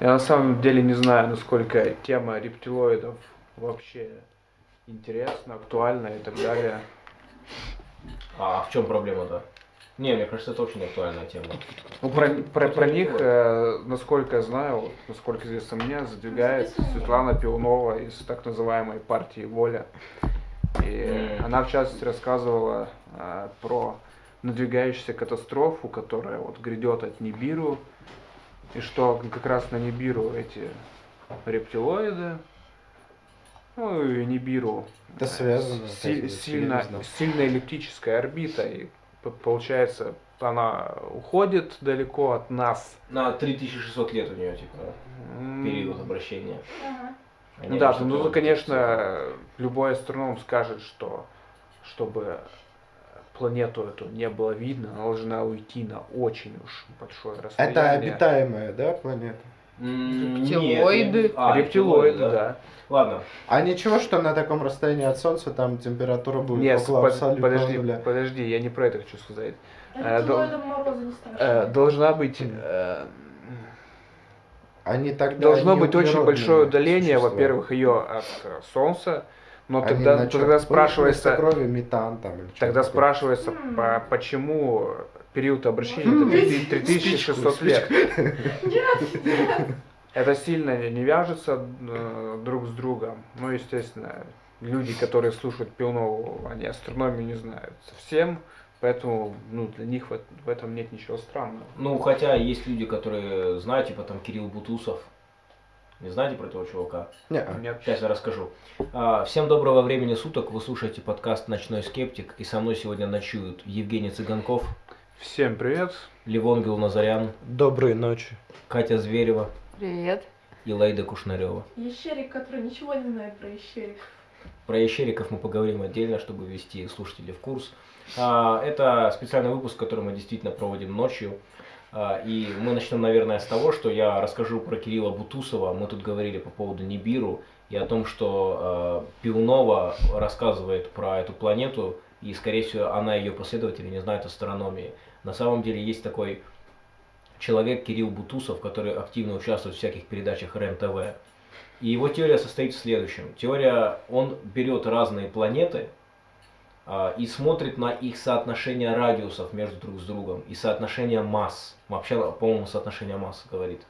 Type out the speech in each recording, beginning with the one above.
Я на самом деле не знаю, насколько тема рептилоидов вообще интересна, актуальна и так далее. А в чем проблема-то? Не, мне кажется, это очень актуальная тема. Ну, про, про, про них, э, насколько я знаю, вот, насколько известно мне, задвигает Светлана Пивнова из так называемой партии «Воля». И М. она, в частности, рассказывала э, про надвигающуюся катастрофу, которая вот грядет от Нибиру, и что как раз на Нибиру эти рептилоиды, ну и Нибиру Это э, связано, си- кстати, я сильно, сильно эллиптическая орбита, и получается, она уходит далеко от нас. На 3600 лет у нее, типа, период обращения. Ага. Ну да, ну вот- конечно, любой астроном скажет, что чтобы планету эту не было видно, она должна уйти на очень уж большое расстояние. Это обитаемая, да, планета? Рептилоиды. нет. А, Рептилоиды, да. Ладно. А ничего, что на таком расстоянии от Солнца там температура будет Нет, около под- подожди, нуля? подожди, я не про это хочу сказать. Э, дол-. Э, Должна быть э, Они тогда Должно быть очень большое удаление, во-первых, ее от Солнца, но Они тогда, на чё? тогда спрашивается, крови метан там или тогда такое. спрашивается, по- почему период обращения это 3000 3600 Спичку, лет. Это сильно не- вяжется э, друг с другом. Ну, естественно, люди, которые слушают Пивнову, они астрономию не знают совсем, поэтому ну, для них в, в этом нет ничего странного. Ну, хотя есть люди, которые знают, типа там Кирилл Бутусов. Не знаете про этого чувака? Нет. Сейчас я расскажу. А, Всем доброго времени суток. Вы слушаете подкаст «Ночной скептик». И со мной сегодня ночуют Евгений Цыганков, Всем привет. Левон Гилназарян, Доброй ночи. Катя Зверева Привет. и Лейда Кушнарева. Ящерик, который ничего не знает про ящерик. Про ящериков мы поговорим отдельно, чтобы ввести слушателей в курс. А, Это специальный выпуск, который мы действительно проводим ночью. А, И мы начнем, наверное, с того, что я расскажу про Кирилла Бутусова. Мы тут говорили по поводу Нибиру и о том, что э, Пивнова рассказывает про эту планету, и, скорее всего, она и ее последователи не знают астрономии. На самом деле есть такой человек Кирилл Бутусов, который активно участвует в всяких передачах РЕН-ТВ. И его теория состоит в следующем. Теория, он берет разные планеты и смотрит на их соотношение радиусов между друг с другом и соотношение масс. Вообще, по-моему, соотношение масс говорит.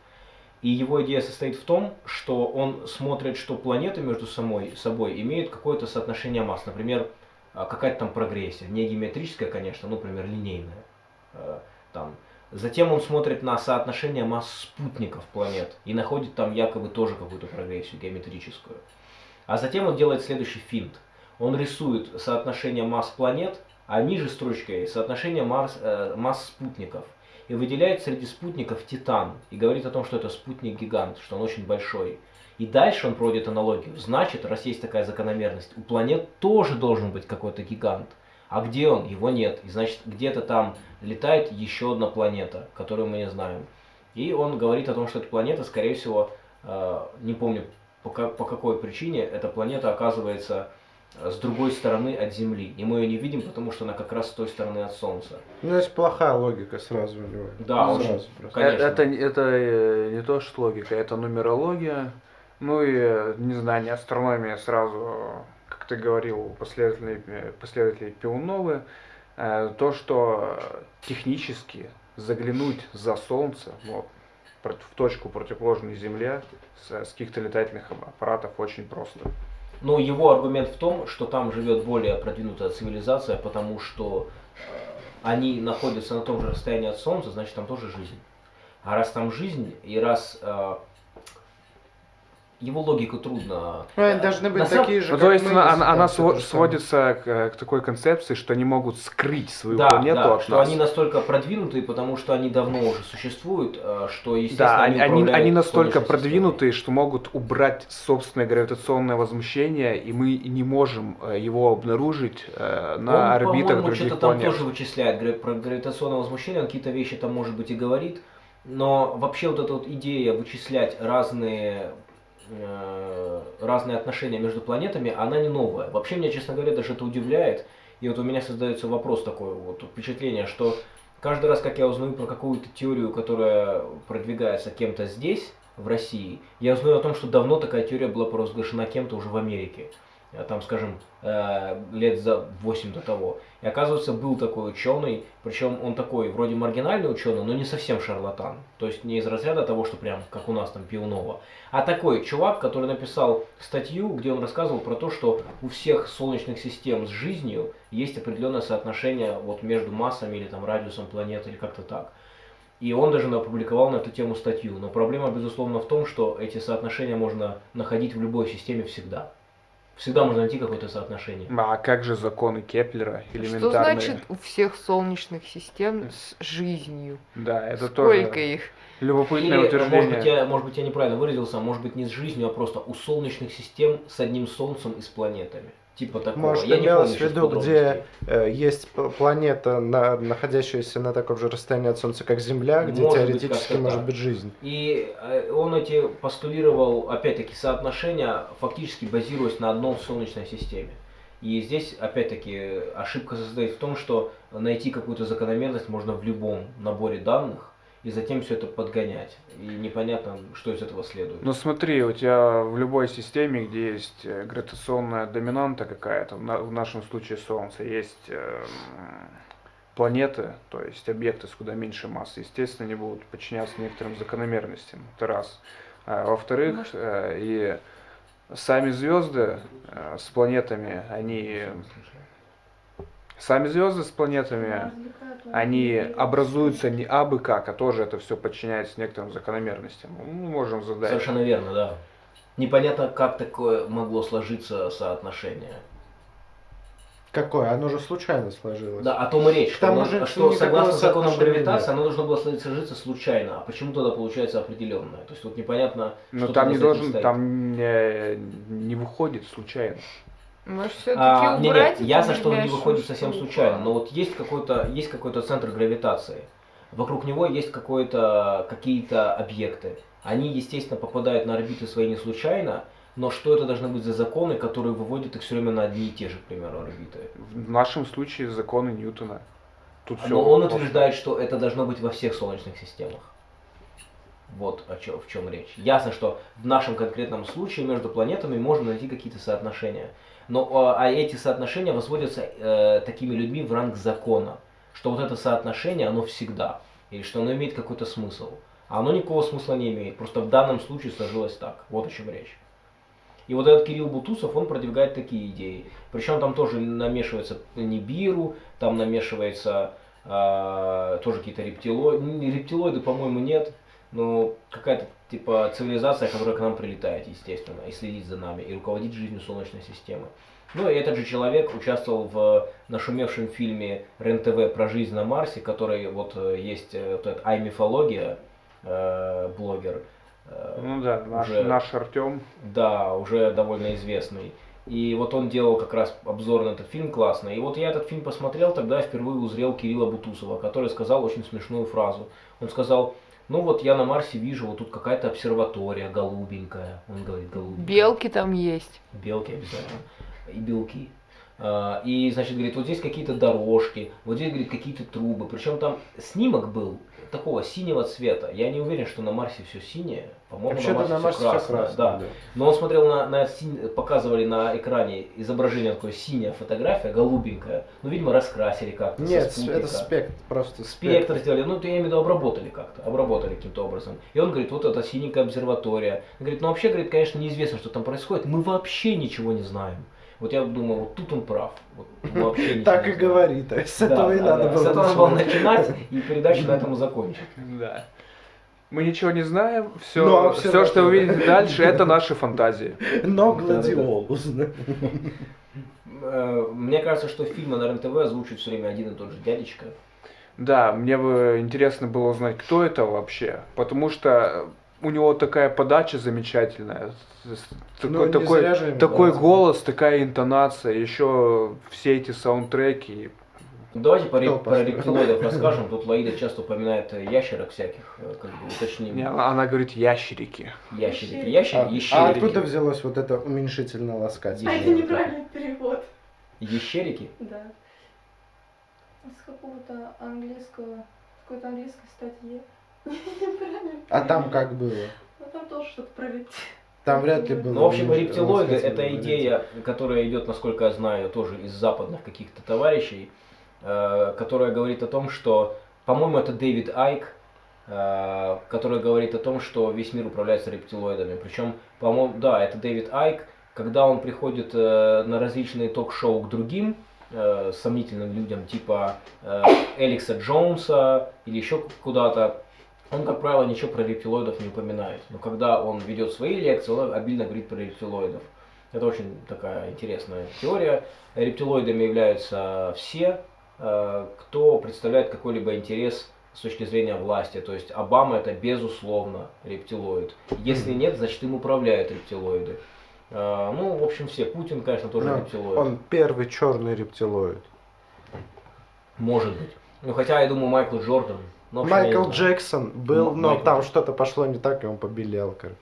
И его идея состоит в том, что он смотрит, что планеты между самой, собой имеют какое-то соотношение масс. Например, а, какая-то там прогрессия. Не геометрическая, конечно, ну, например, линейная. Э, Там. Затем он смотрит на соотношение масс спутников планет и находит там якобы тоже какую-то прогрессию геометрическую. А затем он делает следующий финт. Он рисует соотношение масс планет, а ниже строчкой соотношение масс, э, масс спутников. И выделяет среди спутников Титан. И говорит о том, что это спутник-гигант, что он очень большой. И дальше он проводит аналогию. Значит, раз есть такая закономерность, у планет тоже должен быть какой-то гигант. А где он? Его нет. И значит, где-то там летает еще одна планета, которую мы не знаем. И он говорит о том, что эта планета, скорее всего, э, не помню по, ка- по какой причине, эта планета оказывается с другой стороны от Земли. И мы ее не видим, потому что она как раз с той стороны от Солнца. Ну, есть плохая логика сразу у него. Да, Ну, очень. сразу просто. Конечно. Это, это э, не то, что логика, это нумерология. Ну и э, незнание астрономии сразу, как ты говорил, последователи, э, последователи Пиуновы, э, то, что э, технически заглянуть за Солнце, вот, в точку противоположной Земле с, с каких-то летательных аппаратов очень просто. Но его аргумент в том, что там живет более продвинутая цивилизация, потому что э, они находятся на том же расстоянии от Солнца, значит там тоже жизнь. А раз там жизнь, и раз э, его логику трудно... Они должны быть На самом- такие же, Ну, как то есть мы, она, она, она сводится к, к такой концепции, что они могут скрыть свою Да, планету да, от что нас. они настолько продвинутые, потому что они давно уже существуют, э, что, естественно, Да, они, они, они настолько продвинутые, что могут убрать собственное гравитационное возмущение, и мы не можем э, его обнаружить э, на Он, орбитах по-моему, других что-то там тоже вычисляет про гравитационное возмущение, он какие-то вещи там, может быть, и говорит, но вообще вот эта вот идея вычислять разные разные отношения между планетами, она не новая. Вообще меня, честно говоря, даже это удивляет. И вот у меня создается вопрос такой, вот впечатление, что каждый раз, как я узнаю про какую-то теорию, которая продвигается кем-то здесь, в России. Я узнаю о том, что давно такая теория была провозглашена кем-то уже в Америке. А там, скажем, э, лет за 8 до того. И оказывается, был такой ученый, причем он такой вроде маргинальный ученый, но не совсем шарлатан. То есть не из разряда того, что прям как у нас там Пивнова, а такой чувак, который написал статью, где он рассказывал про то, что у всех солнечных систем с жизнью есть определенное соотношение вот между массами или там радиусом планеты или как-то так. И он даже опубликовал на эту тему статью. Но проблема, безусловно, в том, что эти соотношения можно находить в любой системе всегда. Всегда можно найти какое-то соотношение. А как же законы Кеплера Что элементарные? значит у всех солнечных систем с жизнью? Да, это Сколько тоже их? любопытное Или, утверждение. может быть, я, может быть, я неправильно выразился, а может быть, не с жизнью, а просто у солнечных систем с одним солнцем и с планетами. Типа такого. Может, я имелось в виду, где э, есть планета, на- находящаяся на таком же расстоянии от Солнца, как Земля, где Может быть, теоретически как-то может так. быть жизнь. И э, он эти постулировал, опять-таки, соотношения, фактически базируясь на одном Солнечной системе. И здесь, опять-таки, ошибка состоит в том, что найти какую-то закономерность можно в любом наборе данных, и затем все это подгонять. И непонятно, что из этого следует. Ну смотри, у тебя в любой системе, где есть э, гравитационная доминанта какая-то, в, на- в нашем случае Солнце, есть э, м, планеты, то есть объекты с куда меньше массы, естественно, они будут подчиняться некоторым закономерностям. Это раз. А, во-вторых, э, и сами звезды э, с планетами, они сами звезды с планетами, они образуются не абы как, а тоже это все подчиняется некоторым закономерностям. Мы можем задать. Совершенно верно, да. Непонятно, как такое могло сложиться соотношение. Какое? Оно же случайно сложилось. Да, о том и речь, К что, тому же, что согласно законам гравитации, нет. оно должно было сложиться случайно. А почему тогда получается определенное? То есть вот непонятно, Но что там не должен, стоит. там не, не выходит случайно. Может, все-таки А, не, убрать не, эту ясно, что он не выходит совсем случайно, но вот есть какой-то есть какой-то центр гравитации. Вокруг него есть какое-то какие-то объекты. Они, естественно, попадают на орбиты свои не случайно, но что это должны быть за законы, которые выводят их все время на одни и те же, к примеру, орбиты? В нашем случае законы Ньютона. Тут все. Но он утверждает, что это должно быть во всех солнечных системах. Вот о чё- в чем речь. Ясно, что в нашем конкретном случае между планетами можно найти какие-то соотношения. Но а, а эти соотношения возводятся э, такими людьми в ранг закона. Что вот это соотношение, оно всегда. И что оно имеет какой-то смысл. А оно никакого смысла не имеет. Просто в данном случае сложилось так. Вот о чем речь. И вот этот Кирилл Бутусов, он продвигает такие идеи. Причем там тоже намешивается Нибиру, там намешивается а, тоже какие-то рептилоиды. Рептилоиды, по-моему, нет. Но какая-то типа цивилизация, которая к нам прилетает, естественно, и следит за нами, и руководит жизнью Солнечной системы. Ну и этот же человек участвовал в нашумевшем фильме РЕН-ТВ про жизнь на Марсе, который вот э, есть э, вот этот ай-мифология, э, блогер. э, Ну да, наш, уже- наш Артем. да, уже довольно известный. И вот он делал как раз обзор на этот фильм классный. И вот я этот фильм посмотрел, тогда впервые узрел Кирилла Бутусова, который сказал очень смешную фразу. Он сказал, ну вот я на Марсе вижу, вот тут какая-то обсерватория голубенькая. Он говорит, голубенькая. Белки там есть. Белки обязательно. И белки. А, И, значит, говорит, вот здесь какие-то дорожки, вот здесь, говорит, какие-то трубы. Причем там снимок был такого синего цвета. Я не уверен, что на Марсе все синее. По-моему, на Марсе всё все красное. да. Но он смотрел на, на синь- показывали на экране изображение такое синяя фотография, голубенькая. Ну, видимо, раскрасили как-то. Нет, это спектр, просто Спектр сделали, ну, я имею в виду, обработали как-то, обработали каким-то образом. И он говорит, вот это синенькая обсерватория. Он говорит, ну, вообще, говорит, конечно, неизвестно, что там происходит, мы вообще ничего не знаем. Вот я думаю, вот тут он прав. Вот вообще Так и говори, то есть с этого и надо было С этого надо было начинать. и передачу на этом закончить. Да. Мы ничего не знаем, все, Ну, а все, всё что вы видите дальше, это наши фантазии. Но гладиолус. Э, Мне кажется, что фильмы на РЕН-ТВ озвучивает все время один и тот же дядечка. Да, мне бы интересно было узнать, кто это вообще, потому что у него такая подача замечательная, с- Ну, такой, такой, ему такой голос, такая интонация, еще все эти саундтреки. Давайте про, Кто про рептилоидов расскажем. Тут Лаида часто упоминает э, ящерок всяких, э, как бы уточним. Не, Она говорит ящерики. Ящерики. А, Ящерики, а ящерики. откуда взялось вот это уменьшительно А ласкательное? это неправильный перевод. Ящерики? Да. С какого-то английского, какой-то английской статьи. А там как было? Ну там тоже что-то про. Там вряд ли было. Ну, в общем, рептилоиды это идея, которая идет, насколько я знаю, тоже из западных каких-то товарищей, э, которая говорит о том, что, по-моему, это Дэвид Айк, э, который говорит о том, что весь мир управляется рептилоидами. Причем, по-моему, да, это Дэвид Айк, когда он приходит э, на различные ток-шоу к другим э, сомнительным людям, типа э, Эликса Джонса или еще куда-то, он, как правило, ничего про рептилоидов не упоминает. Но когда он ведет свои лекции, он обильно говорит про рептилоидов. Это очень такая интересная теория. Рептилоидами являются все, э, кто представляет какой-либо интерес с точки зрения власти. То есть Обама это безусловно рептилоид. Если нет, значит им управляют рептилоиды. Э, Ну, в общем, все. Путин, конечно, тоже Ну, рептилоид. Он первый черный рептилоид. Может быть. Ну, хотя, я думаю, Майкл Джордан. Ну, общем, Майкл знаю. Джексон был, но Майкл там что-то пошло не так, и он побелел, короче.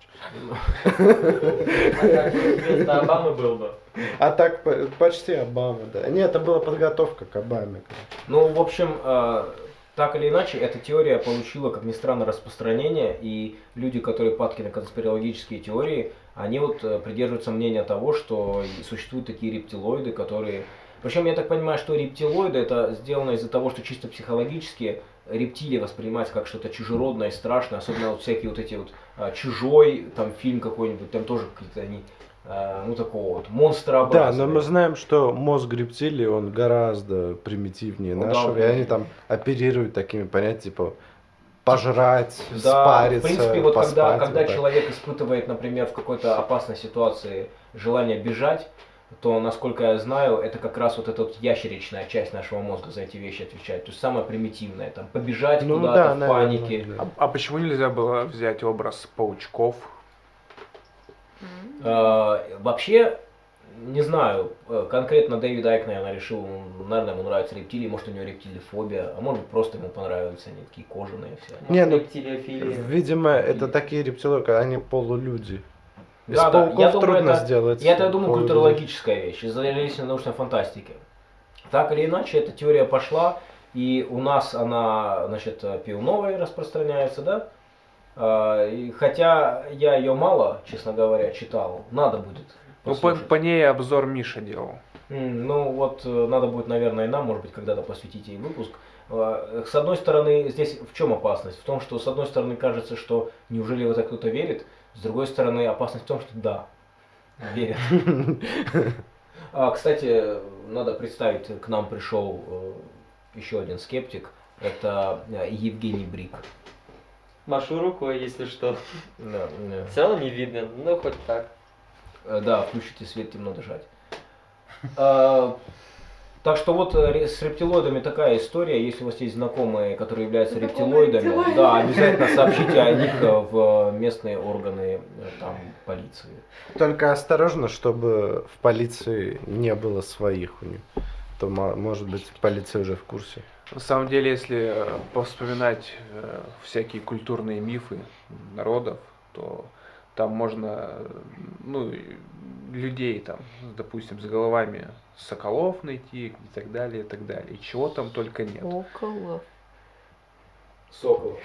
А как вместо Обамы был бы? А так по- почти Обама, да. Не, это была подготовка к Обаме. Ну, в общем, э, так или иначе, эта теория получила, как ни странно, распространение, и люди, которые падки на конспирологические теории, они вот э, придерживаются мнения того, что существуют такие рептилоиды, которые... Причем я так понимаю, что рептилоиды это сделано из-за того, что чисто психологически рептилия воспринимается как что-то чужеродное и страшное, особенно вот всякие вот эти вот а, чужой, там фильм какой-нибудь, там тоже какие-то они, а, ну такого вот Да, монстрообразные. но мы знаем, что мозг рептилии, он гораздо примитивнее Ну да, нашего, и он- они там оперируют такими понятиями, типа пожрать, Да, спариться, в принципе, вот когда, поспать, когда вот так. человек испытывает, например, в какой-то опасной ситуации желание бежать, то, насколько я знаю, это как раз вот эта вот ящеричная часть нашего мозга за эти вещи отвечает. То есть самое примитивное, там, побежать Ну куда-то да, в наверное, панике. да. А, а почему нельзя было взять образ паучков? Э, вообще, не знаю, э, конкретно Дэвид Айк, наверное, решил, наверное, ему нравятся рептилии, может, у него рептилифобия, а может, просто ему понравились они такие кожаные все. Не, ну. Видимо, это такие рептилоиды, они полулюди. Из Да, да, пауков я думаю, трудно это- сделать. Я это думаю, культурологическая вещь, из-за научной фантастики. Так или иначе, эта теория пошла, и у нас она, значит, пивновой распространяется, да? А, и хотя я ее мало, честно говоря, читал, надо будет. Ну, по, по ней обзор Миша делал. Ну вот э, надо будет, наверное, и нам, может быть, когда-то посвятить ей выпуск. Э, С одной стороны, здесь в чем опасность? В том, что с одной стороны кажется, что неужели в это кто-то верит, с другой стороны опасность в том, что да, верят. А, кстати, надо представить, к нам пришел э, еще один скептик, это э, Евгений Брик. Машу рукой, если что. Да, э, Все равно не видно, ну хоть так. Э, Да, включите свет, темно дышать. Так что вот э, с рептилоидами такая история. Если у вас есть знакомые, которые являются рептилоидами, рептилоиды. да, обязательно сообщите о них э, в местные органы э, там, полиции. Только осторожно, чтобы в полиции не было своих у них. То, мо- может быть, полиция уже в курсе. На самом деле, если повспоминать всякие культурные мифы народов, то там можно, ну, людей там, допустим, с головами соколов найти и так далее, и так далее. И чего там только нет. Около. Сокол.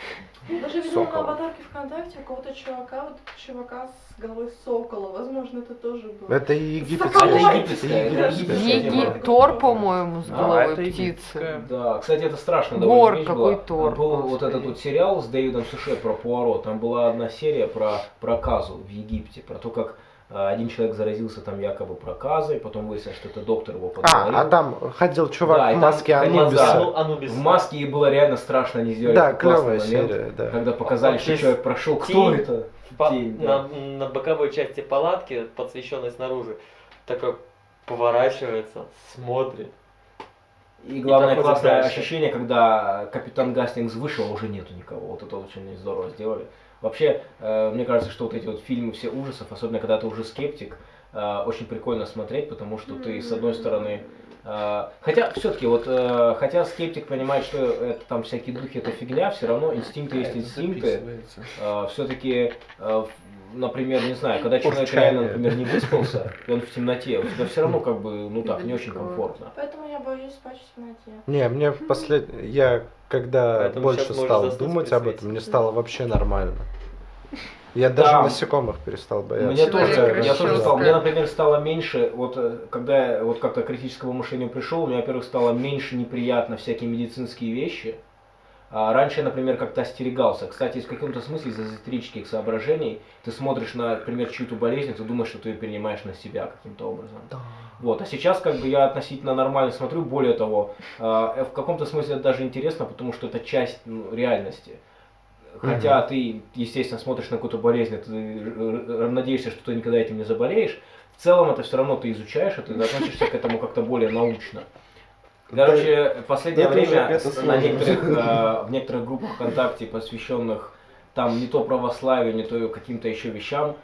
Ну, Даже видела на аватарке ВКонтакте у кого-то чувака, вот чувака с головой сокола. Возможно, это тоже был. Это и египетская. Это египетская, это египетская по-моему, с А, головой это птицы. Да, кстати, это страшно Гор, довольно какой была. Тор, Был вот господи. этот вот сериал с Дэвидом Суше про Пуаро. Там была одна серия про проказу в Египте, про то, как один человек заразился там якобы проказой, потом выяснилось, что это доктор его подговорил. А, а там ходил чувак Да, и в там маске ходил, Анубиса. да. Ану- Анубис. В маске и было реально страшно, они сделали Да, клевая момент, серия, да. когда показали, что Вообще человек прошел. Кто тень. это? По- Тень, да. на, на боковой части палатки, подсвещенной снаружи, такой поворачивается, смотрит. И главное проходит классное дальше. ощущение, когда капитан Гастингс вышел, а уже нету никого. Вот это очень здорово сделали. Вообще, э, мне кажется, что вот эти вот фильмы все ужасов, особенно когда ты уже скептик, э, очень прикольно смотреть, потому что ты с одной стороны э, Хотя, все-таки, вот, э, хотя скептик понимает, что это там всякие духи, это фигня, все равно инстинкты есть инстинкты. все-таки, например, не знаю, когда человек реально, например, не выспался, и он в темноте, у тебя все равно как бы, ну так, не очень комфортно. Поэтому я боюсь спать в темноте. Не, мне послед... я когда Поэтому больше стал думать об этом, мне стало вообще нормально. Я даже Да. насекомых перестал бояться. Мне Человек тоже, я тоже стал, мне, например, стало меньше, вот э, когда я вот как-то к критическому мышлению пришел, мне, во-первых, стало меньше неприятно всякие медицинские вещи. А раньше я, например, как-то остерегался. Кстати, в каком-то смысле из эзотерических соображений ты смотришь на, например, чью-то болезнь, ты думаешь, что ты ее перенимаешь на себя каким-то образом. Вот, а сейчас как бы я относительно нормально смотрю, более того, э, в каком-то смысле это даже интересно, потому что это часть ну, реальности. Хотя ты, естественно, смотришь на какую-то болезнь, ты э, надеешься, что ты никогда этим не заболеешь, в целом это все равно ты изучаешь, это ты относишься к этому как-то более научно. Короче, в последнее это время это на некоторых, э, в некоторых группах ВКонтакте, посвященных там не то православию, не то каким-то еще вещам,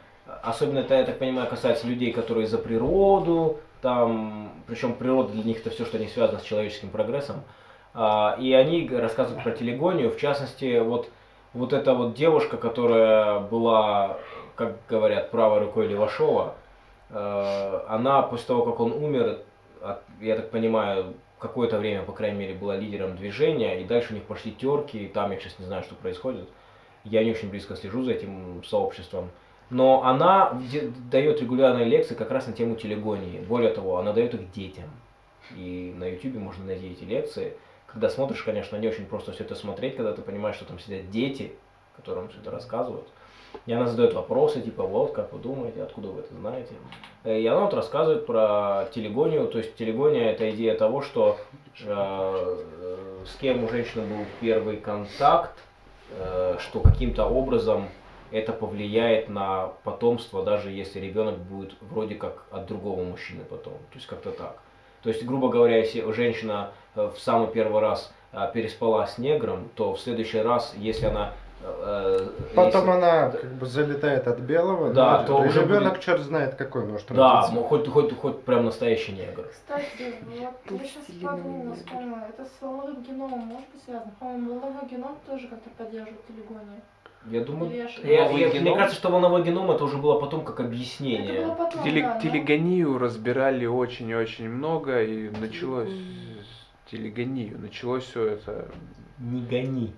особенно это, я так понимаю, касается людей, которые за природу, там, причем природа для них это все, что не связано с человеческим прогрессом, А, и они рассказывают про телегонию, в частности, вот, вот эта вот девушка, которая была, как говорят, правой рукой Левашова, э, она после того, как он умер, я так понимаю, какое-то время, по крайней мере, была лидером движения, и дальше у них пошли терки, и там я сейчас не знаю, что происходит. Я не очень близко слежу за этим сообществом. Но она дает регулярные лекции как раз на тему телегонии. Более того, она дает их детям. И на YouTube можно найти эти лекции. Когда смотришь, конечно, не очень просто все это смотреть, когда ты понимаешь, что там сидят дети, которым все это рассказывают. И она задает вопросы, типа, вот, как вы думаете, откуда вы это знаете? Э, И она вот рассказывает про телегонию, то есть телегония это идея того, что э, с кем у женщины был первый контакт, э, что каким-то образом это повлияет на потомство, даже если ребенок будет вроде как от другого мужчины потом. То есть как-то так. То есть, грубо говоря, если женщина в самый первый раз э, переспала с негром, то в следующий раз, если она... э, э, Потом если- она как бы залетает от белого, Да, ну, то уже ребенок будет- черт знает какой может Да, родиться. ну, хоть, хоть, хоть прям настоящий негр. Кстати, вот я сейчас подумала, вспомнила, это с волновым геномом может быть связано? По-моему, волновой геном тоже как-то поддерживает телегонию. Я думаю, я я- мне кажется, что волновой геном это уже было потом как Это объяснение. было потом, Теле- да, но- телегонию разбирали очень и очень много, и началось телегонию. Началось все это. Не гони.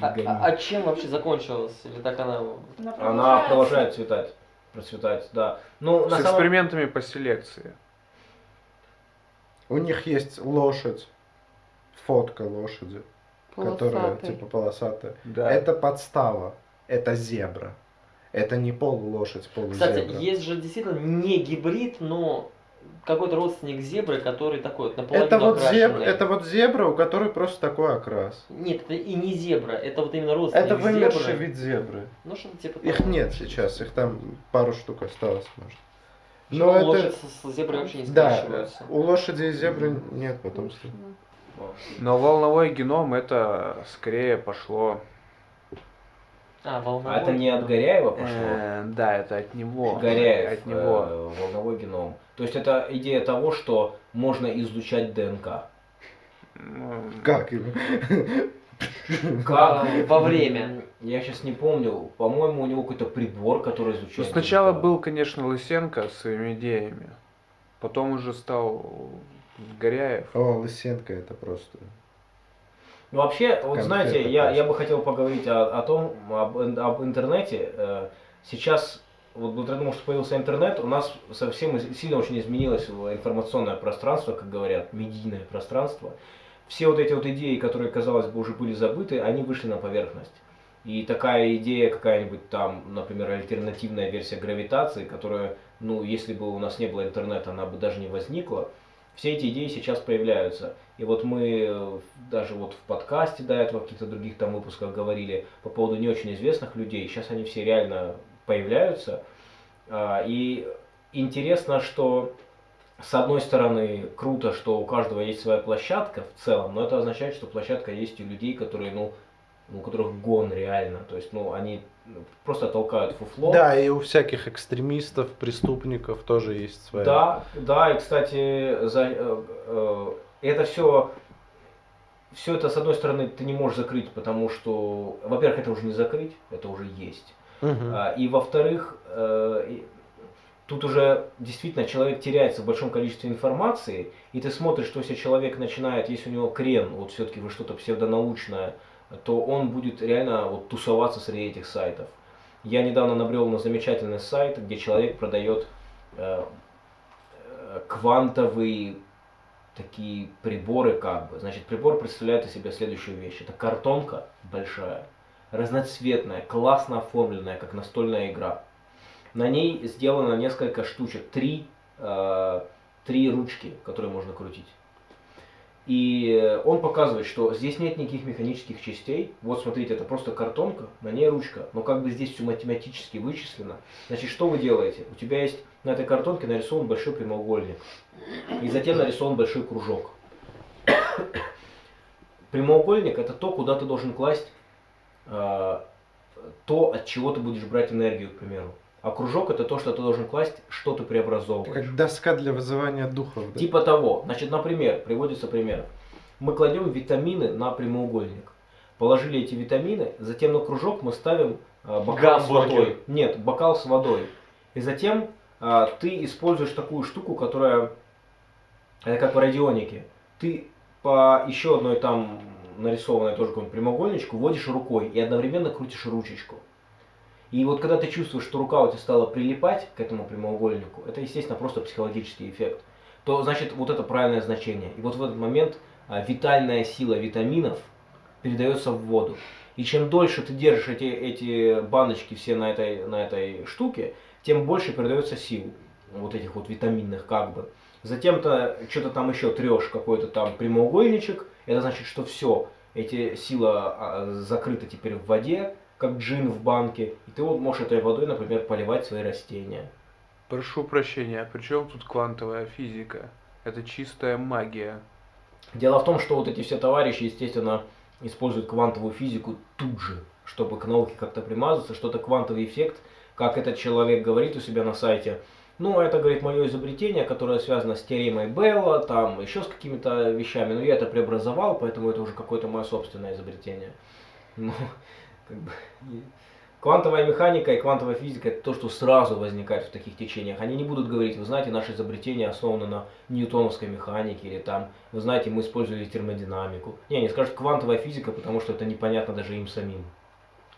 А, Гони. а- а чем вообще закончилось? Или так она... Она продолжает цветать, процветать, да. Ну, С самом экспериментами по селекции. У них есть лошадь, фотка лошади, которая Полосатый. типа полосатая. Да. Это подстава, это зебра. Это не полулошадь, полузебра. Кстати, есть же действительно не гибрид, но какой-то родственник зебры, который такой вот наполовину это вот, окрашенный. зебра, это вот зебра, у которой просто такой окрас. Нет, это и не зебра, это вот именно родственник Это вымерший зебры. вид зебры. Ну что-то типа Их того. нет сейчас, их там пару штук осталось, может. Но Но это... лошадь с, с зеброй вообще не Да, скрещиваются. у лошади и зебры нет потомства. Но волновой геном это скорее пошло. А, волновой. А это не от Горяева пошло? Э, да, это от него. Горяев, От него. э, волновой геном. То есть это идея того, что можно изучать ДНК. Ну, Как им? А, во время. Я сейчас не помню. По-моему, у него какой-то прибор, который Ну, изучает. сначала ДНК. был, конечно, Лысенко с своими идеями. Потом уже стал Горяев. О, Лысенко это просто. Ну, Вообще, вот знаете, я, я бы хотел поговорить о, о том, об, об интернете. Э, Сейчас, вот благодаря тому, что появился интернет, у нас совсем сильно очень изменилось информационное пространство, как говорят, медийное пространство. Все вот эти вот идеи, которые, казалось бы, уже были забыты, они вышли на поверхность. И такая идея какая-нибудь там, например, альтернативная версия гравитации, которая, ну, если бы у нас не было интернета, она бы даже не возникла. Все эти идеи сейчас появляются. И вот мы э, даже вот в подкасте до этого, в каких-то других там выпусках говорили по поводу не очень известных людей. Сейчас они все реально появляются. А, И интересно, что с одной стороны круто, что у каждого есть своя площадка в целом, но это означает, что площадка есть у людей, которые, ну, у которых гон реально. То есть, ну, они просто толкают фуфло. Да, и у всяких экстремистов, преступников тоже есть своя. Да, да, и кстати, за, э, э, это все, все это с одной стороны ты не можешь закрыть, потому что, во-первых, это уже не закрыть, это уже есть. Мгм. А, И во-вторых, э, тут уже действительно человек теряется в большом количестве информации, и ты смотришь, что если человек начинает, если у него крен, вот все-таки вы что-то псевдонаучное, то он будет реально вот тусоваться среди этих сайтов. Я недавно набрел на замечательный сайт, где человек продает э, э, квантовые такие приборы как бы. Значит, прибор представляет из себя следующую вещь. Это картонка большая, разноцветная, классно оформленная, как настольная игра. На ней сделано несколько штучек, три, э, три ручки, которые можно крутить. И он показывает, что здесь нет никаких механических частей. Вот смотрите, это просто картонка, на ней ручка. Но как бы здесь все математически вычислено. Значит, что вы делаете? У тебя есть на этой картонке нарисован большой прямоугольник. И затем нарисован большой кружок. Прямоугольник это то, куда ты должен класть э, то, от чего ты будешь брать энергию, к примеру. А кружок это то, что ты должен класть, что ты преобразовываешь. Как доска для вызывания духов. Да? Типа того. Значит, например, приводится пример. Мы кладем витамины на прямоугольник. Положили эти витамины, затем на кружок мы ставим э, бокал с водой. Нет, бокал с водой. И затем э, ты используешь такую штуку, которая это как в радионике. Ты по еще одной там нарисованной тоже какому прямоугольничку вводишь рукой и одновременно крутишь ручечку. И вот когда ты чувствуешь, что рука у тебя стала прилипать к этому прямоугольнику, это, естественно, просто психологический эффект, то значит вот это правильное значение. И вот в этот момент а, витальная сила витаминов передается в воду. И чем дольше ты держишь эти, эти баночки все на этой, на этой штуке, тем больше передается сил вот этих вот витаминных как бы. Затем ты что-то там еще трешь, какой-то там прямоугольничек, это значит, что все, эти сила а, закрыта теперь в воде, как джин в банке, и ты вот можешь этой водой, например, поливать свои растения. Прошу прощения, а при чем тут квантовая физика? Это чистая магия. Дело в том, что вот эти все товарищи, естественно, используют квантовую физику тут же, чтобы к науке как-то примазаться, что-то квантовый эффект, как этот человек говорит у себя на сайте. Ну, это, говорит, мое изобретение, которое связано с теоремой Белла, там еще с какими-то вещами, но я это преобразовал, поэтому это уже какое-то мое собственное изобретение. Ну, как бы, и Квантовая механика и квантовая физика это то, что сразу возникает в таких течениях. Они не будут говорить, вы знаете, наше изобретение основано на ньютоновской механике, или там, вы знаете, мы использовали термодинамику. Не, они скажут квантовая физика, потому что это непонятно даже им самим.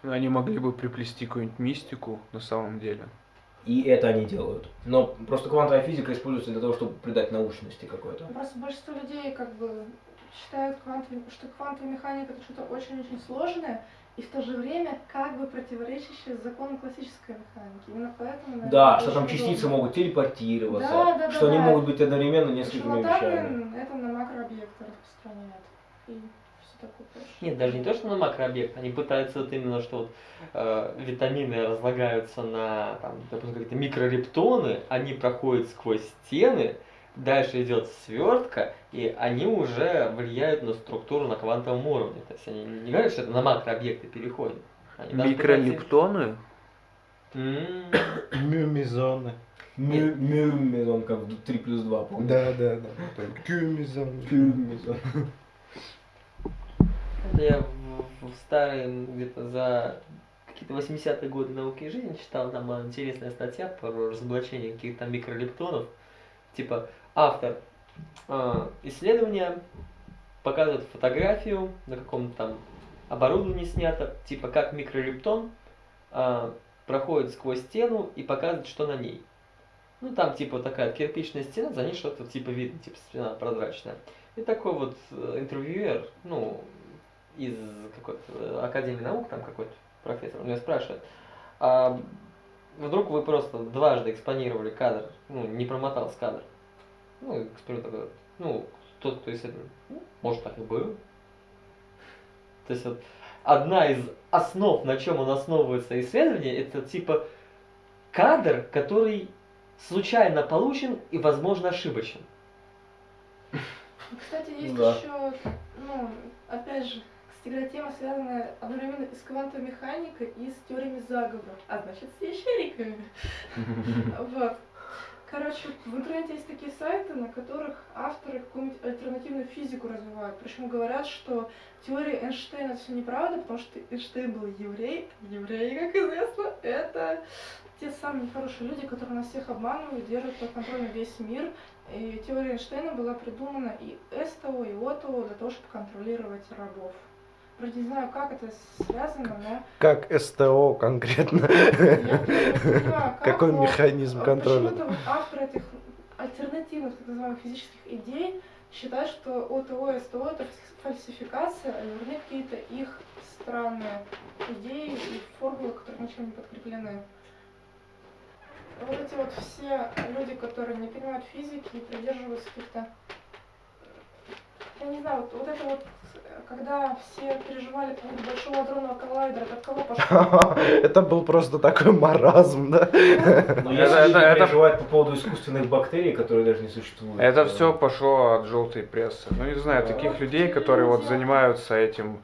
Они могли бы приплести какую-нибудь мистику на самом деле. И это они делают. Но просто квантовая физика используется для того, чтобы придать научности какой-то. Просто большинство людей как бы считают, квантовой- что квантовая механика это что-то очень-очень сложное и в то же время как бы противоречащее закону классической механики. Именно поэтому, наверное, Да, что там частицы удобно. могут телепортироваться, Да, да, что да, они да. могут быть одновременно несколькими вещами. Это на макрообъекты распространяют. И все такое прочее. Нет, даже не то, что на макрообъект, они пытаются вот именно, что вот, э, витамины разлагаются на, там, допустим, какие-то микрорептоны, они проходят сквозь стены, дальше идет свертка, и они уже влияют на структуру на квантовом уровне. То есть они не говорят, что это на макрообъекты даже Микролептоны? Мюмизоны. Мю- Мюрмезон, как в 3 плюс 2, помню. Да, да, да. Кюмизоны. Мюрмезон. Это я в, в старые, где-то за какие-то 80-е годы науки и жизни читал, там была интересная статья про разоблачение каких-то микролептонов. Типа автор э, исследования показывает фотографию на каком-то там оборудовании снято, типа как микролептон э, проходит сквозь стену и показывает, что на ней. Ну там типа такая кирпичная стена, за ней что-то типа видно, типа стена прозрачная. И такой вот э, интервьюер, ну, из какой-то э, Академии наук, там какой-то профессор, он меня спрашивает, а вдруг вы просто дважды экспонировали кадр, ну, не промотался кадр? Ну, такой, ну, тот, кто исследует, ну, может, так и было. То есть вот одна из основ, на чем он основывается исследование, это типа кадр, который случайно получен и, возможно, ошибочен. Кстати, есть Да. еще, ну, опять же, кстати, тема, связанная одновременно и с квантовой механикой, и с теориями заговора, а значит, с ящериками. Вот. Короче, в интернете есть такие сайты, на которых авторы какую-нибудь альтернативную физику развивают. Причем говорят, что теория Эйнштейна все неправда, потому что Эйнштейн был еврей. Евреи, как известно, это те самые нехорошие люди, которые нас всех обманывают, держат под контролем весь мир. И теория Эйнштейна была придумана и СТО, и ОТО для того, чтобы контролировать рабов. Вроде не знаю, как это связано, но Как СТО конкретно? Какой механизм э, контроля? Почему-то вот авторы этих альтернативных, так называемых, физических идей считают, что ОТО и СТО это фальсификация, а верны какие-то их странные идеи и формулы, которые ничем не подкреплены. Вот эти вот все люди, которые не понимают физики и придерживаются каких-то я не знаю, вот, вот это вот, когда все переживали по поводу большого адронного коллайдера, это от кого пошло? Это был просто такой маразм, да? Это- если это- переживают по поводу искусственных бактерий, которые даже не существуют. Это все пошло от желтой прессы. Ну, не знаю, таких людей, которые вот занимаются этим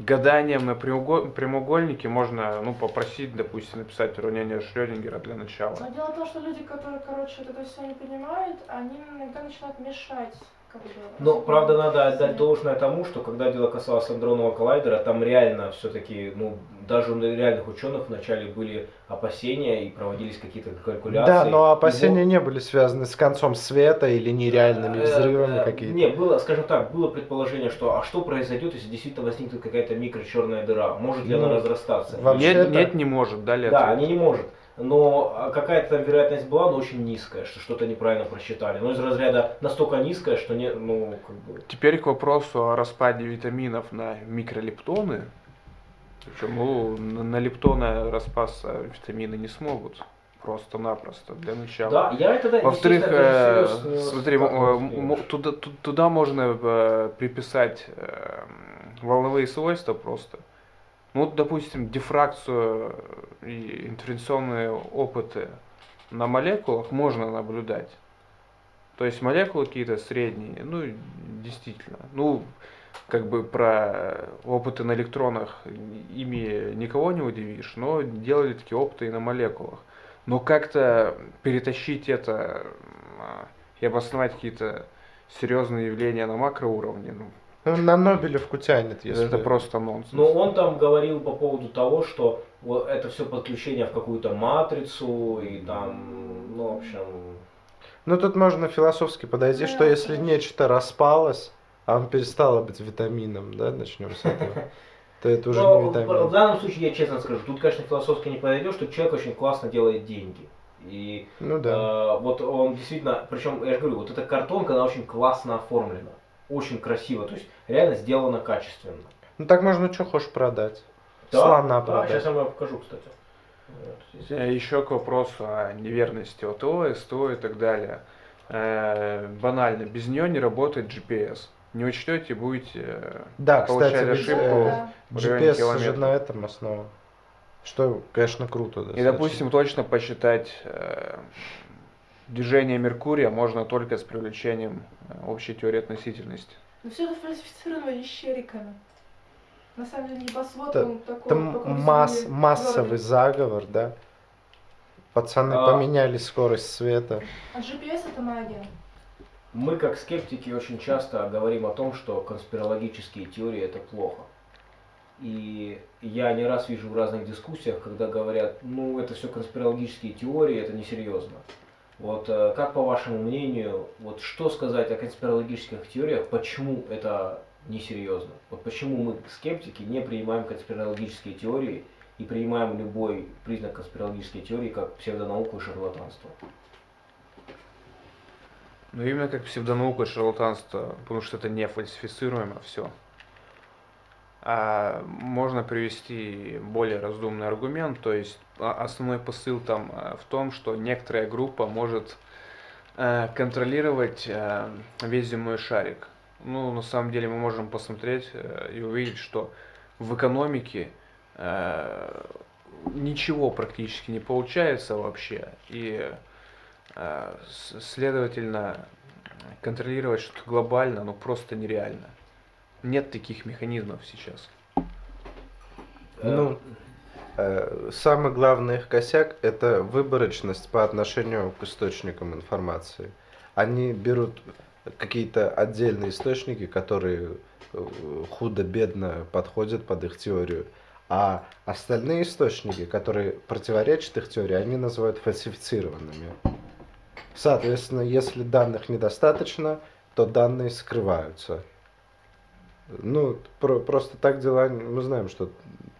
гаданием на прямоуго- прямоугольнике, можно, ну, попросить, допустим, написать уравнение Шрёдингера для начала. Но дело в том, что люди, которые, короче, это все не понимают, они иногда начинают мешать. Как бы, Но, правда, надо отдать должное тому, что когда дело касалось андронного коллайдера, там реально все-таки, ну, даже у реальных ученых вначале были опасения и проводились какие-то калькуляции. Да, но опасения вот- не были связаны с концом света или нереальными Э, взрывами э, какие-то. Не, было, скажем так, было предположение, что а что произойдет, если действительно возникнет какая-то микрочерная дыра? Может ли Ну, она разрастаться? вообще- Нет, это- нет, не может, Да, ответ. они не может. Но а, какая-то там вероятность была, но очень низкая, что что-то неправильно просчитали. Но из разряда настолько низкая, что не, ну, как бы... Теперь к вопросу о распаде витаминов на микролептоны. Причем, ну, на на лептоны распасться витамины не смогут. Просто-напросто, для начала. Да, я это, да, Во-вторых, э, смотри, туда, ту- туда можно э, приписать э, волновые свойства просто. Ну, вот, допустим, дифракцию и интервенционные опыты на молекулах можно наблюдать. То есть молекулы какие-то средние, ну, действительно. Ну, как бы про опыты на электронах ими никого не удивишь, но делали такие опыты и на молекулах. Но как-то перетащить это а, и обосновать какие-то серьезные явления на макроуровне, ну, Ну, на Нобелевку тянет, если... это просто нонсенс. Но он там говорил по поводу того, что вот это все подключение в какую-то матрицу и там, ну, в общем, Ну, тут можно философски подойти, что если конечно. нечто распалось, а он перестало быть витамином, да, начнем с этого, то это уже Но не в, в витамин. данном случае я честно скажу, тут, конечно, философски не подойдешь, что человек очень классно делает деньги. И Ну да. э, вот он действительно, причем, я же говорю, вот эта картонка, она очень классно оформлена, очень красиво, то есть реально сделана качественно. Ну так можно что хочешь продать. Да, Слона да, продать. сейчас я вам покажу, кстати. Вот. Э, Еще к вопросу о неверности ОТО, СТО и так далее. Э, банально, без нее не работает GPS. Не учтете, будете э, Да, получать кстати, ошибку. э, Да. в районе GPS же километра. на этом основан. Что, конечно, круто. И, достаточно. допустим, точно посчитать э, движение Меркурия можно только с привлечением э, общей теории относительности. Но все это фальсифицировано ищериками. На самом деле небосвод, Да, он такой... Там такой масс, массовый заговор, да? Пацаны А. поменяли скорость света. А GPS это магия. Мы, как скептики, очень часто говорим о том, что конспирологические теории это плохо. И я не раз вижу в разных дискуссиях, когда говорят, ну это все конспирологические теории, это несерьезно. Вот э, как по вашему мнению, вот что сказать о конспирологических теориях, почему это несерьезно? Вот почему мы, скептики, не принимаем конспирологические теории и принимаем любой признак конспирологической теории как псевдонауку и шарлатанство? Но именно как псевдонаука и шарлатанство, потому что это не фальсифицируемо все. А можно привести более разумный аргумент, то есть а, основной посыл там а, в том, что некоторая группа может э, контролировать э, весь земной шарик. Ну, на самом деле мы можем посмотреть э, и увидеть, что в экономике ничего практически не получается вообще. И следовательно, контролировать что-то глобально, ну просто нереально. Нет таких механизмов сейчас. Ну, э, самый главный их косяк – это выборочность по отношению к источникам информации. Они берут какие-то отдельные источники, которые э, худо-бедно подходят под их теорию, а остальные источники, которые противоречат их теории, они называют фальсифицированными. Соответственно, если данных недостаточно, то данные скрываются. Ну, про- просто так дела, мы знаем, что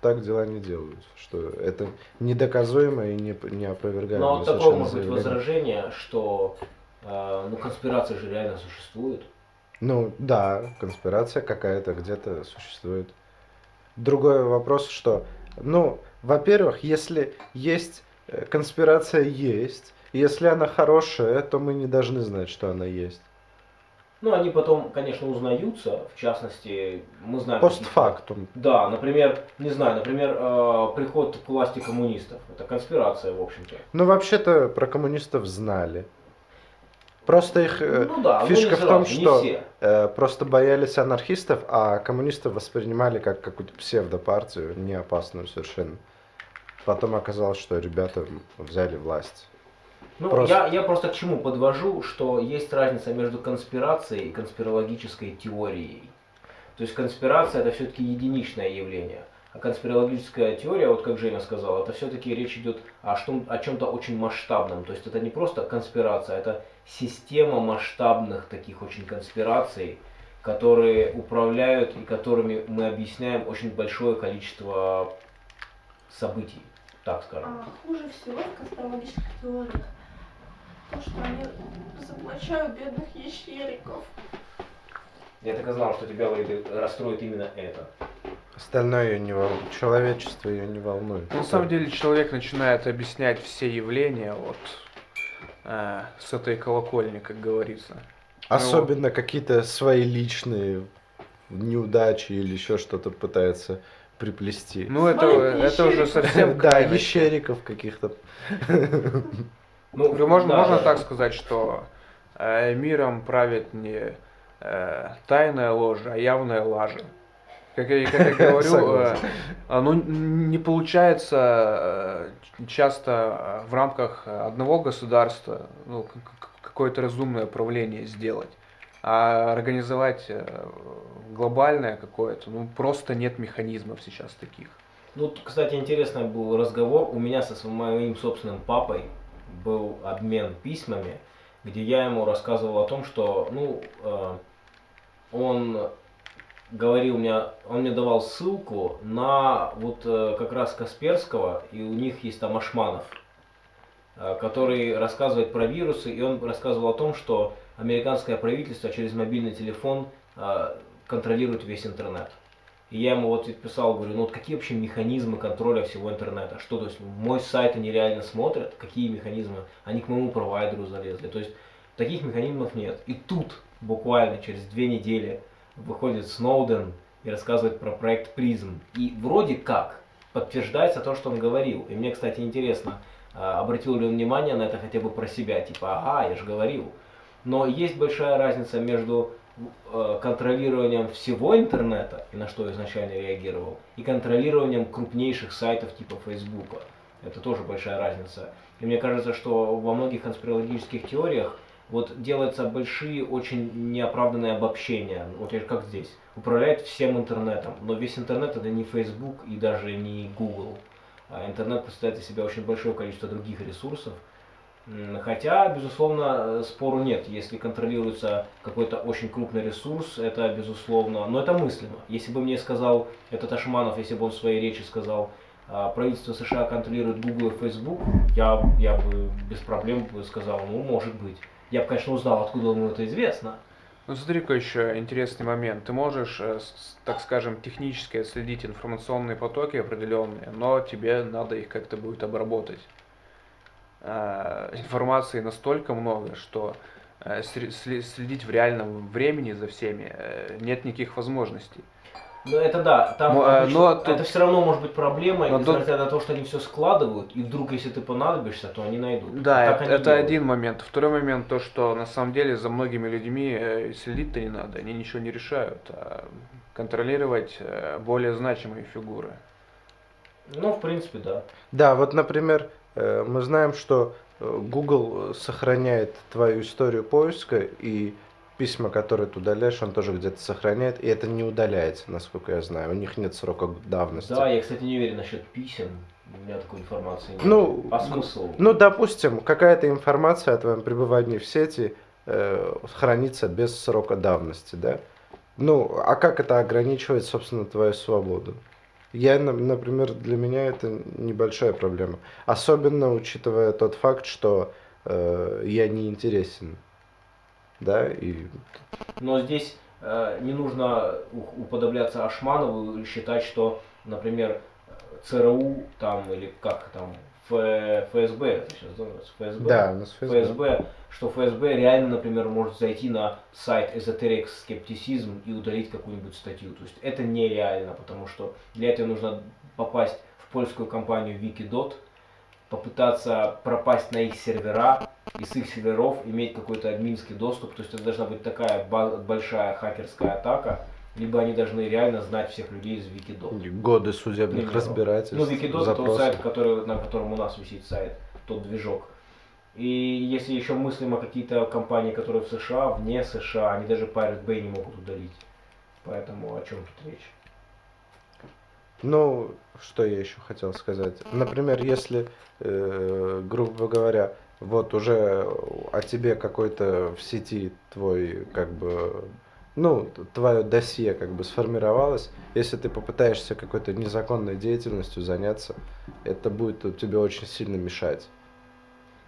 так дела не делают, что это недоказуемо и не, не опровергается. Но вот такое может быть возражение, что э, ну, конспирация же реально существует. Ну, да, конспирация какая-то где-то существует. Другой вопрос, что, ну, во-первых, если есть э, конспирация есть, если она хорошая, то мы не должны знать, что она есть. Ну, они потом, конечно, узнаются, в частности, мы знаем... Постфактум. Да, например, не знаю, например, э, приход к власти коммунистов. Это конспирация, в общем-то. Ну, вообще-то про коммунистов знали. Просто их э, ну да, фишка в том, сразу, что э, просто боялись анархистов, а коммунистов воспринимали как какую-то псевдопартию, не опасную совершенно. Потом оказалось, что ребята взяли власть. Ну, Просто- я, я просто к чему подвожу, что есть разница между конспирацией и конспирологической теорией. То есть конспирация это все-таки единичное явление. А конспирологическая теория, вот как Женя сказал, это все-таки речь идет о, что, о чем-то очень масштабном. То есть это не просто конспирация, это система масштабных таких очень конспираций, которые управляют и которыми мы объясняем очень большое количество событий, так скажем. А хуже всего в конспирологических теориях то, что они заблачают бедных ящериков. Я так и знал, что тебя расстроит именно это. Остальное ее не волнует. Человечество ее не волнует. На самом деле человек начинает объяснять все явления вот э, с этой колокольни, как говорится. Особенно какие-то свои личные неудачи или еще что-то пытается приплести. Ну это, это уже совсем да, ящериков каких-то. Ну, Можно, да, можно да. так сказать, что э, миром правит не э, тайная ложь, а явная лажа. Как я, как я говорю, э, ну, не получается э, часто э, в рамках одного государства ну, какое-то разумное правление сделать. А организовать э, глобальное какое-то, ну просто нет механизмов сейчас таких. Ну, кстати, интересный был разговор. У меня со своим моим собственным папой был обмен письмами, где я ему рассказывал о том, что, ну, э, он говорил мне, он мне давал ссылку на вот э, как раз Касперского, и у них есть там Ашманов, э, который рассказывает про вирусы, и он рассказывал о том, что американское правительство через мобильный телефон э, контролирует весь интернет. И я ему вот писал, говорю, ну вот какие вообще механизмы контроля всего интернета? Что, то есть мой сайт они реально смотрят? Какие механизмы? Они к моему провайдеру залезли. То есть таких механизмов нет. И тут буквально через две недели выходит Сноуден и рассказывает про проект Призм. И вроде как подтверждается то, что он говорил. И мне, кстати, интересно, а, обратил ли он внимание на это хотя бы про себя, типа, ага, я же говорил. Но есть большая разница между контролированием всего интернета, и на что я изначально реагировал, и контролированием крупнейших сайтов типа Фейсбука. Это тоже большая разница. И мне кажется, что во многих конспирологических теориях вот делаются большие, очень неоправданные обобщения. Вот как здесь. Управляет всем интернетом. Но весь интернет это не Facebook и даже не Google. А интернет представляет из себя очень большое количество других ресурсов. Хотя, безусловно, э, спору нет. Если контролируется какой-то очень крупный ресурс, это безусловно, но это мыслимо. Если бы мне сказал этот Ашманов, если бы он в своей речи сказал, а, правительство США контролирует Google и Facebook, я, я бы без проблем бы сказал, ну, может быть. Я бы, конечно, узнал, откуда ему это известно. Ну смотри-ка еще интересный момент. Ты можешь, э, так скажем, технически отследить информационные потоки определенные, но тебе надо их как-то будет обработать. А, Информации настолько много, что э, следить в реальном времени за всеми э, нет никаких возможностей. Ну, это да, там а, обычно- но тут- это все равно может быть проблемой, Но тут- несмотря на то, что они все складывают, и вдруг, если ты понадобишься, то они найдут. Да, Так это, это делают. один момент. Второй момент то, что на самом деле за многими людьми э, следить-то не надо, они ничего не решают, а контролировать э, более значимые фигуры. Ну, в принципе, да. Да, вот, например, э, мы знаем, что э, Google сохраняет твою историю поиска и письма, которые ты удаляешь, он тоже где-то сохраняет, и это не удаляется, насколько я знаю. У них нет срока давности. Да, я, кстати, не уверен насчет писем. У меня такой информации нет. Ну, а смысл? Ну, допустим, какая-то информация о твоем пребывании в сети э, хранится без срока давности, да? Ну, а как это ограничивает, собственно, твою свободу? Я, на- например, для меня это небольшая проблема. Особенно учитывая тот факт, что э, я не интересен. Да, и Но здесь э, не нужно уподобляться Ашманову и считать, что, например, ЦРУ там или как там ФСБ, это сейчас называется ФСБ. да, у нас ФСБ. ФСБ, что ФСБ реально, например, может зайти на сайт Esoteric Skepticism и удалить какую-нибудь статью. То есть это нереально, потому что для этого нужно попасть в польскую компанию Wikidot, попытаться пропасть на их сервера и с их серверов иметь какой-то админский доступ. То есть это должна быть такая большая хакерская атака, либо они должны реально знать всех людей из Wikidot. Годы судебных Примеру. разбирательств, Ну, Wikidot это запросов. сайт, который, на котором у нас висит сайт, тот движок. И если еще мыслим о какие-то компании, которые в США, вне США, они даже Pirate Bay не могут удалить. Поэтому о чем тут речь? Ну, что я еще хотел сказать. Например, если, э, грубо говоря, вот уже о тебе какой-то в сети твой, как бы, ну, твое досье как бы сформировалось, если ты попытаешься какой-то незаконной деятельностью заняться, это будет тебе очень сильно мешать.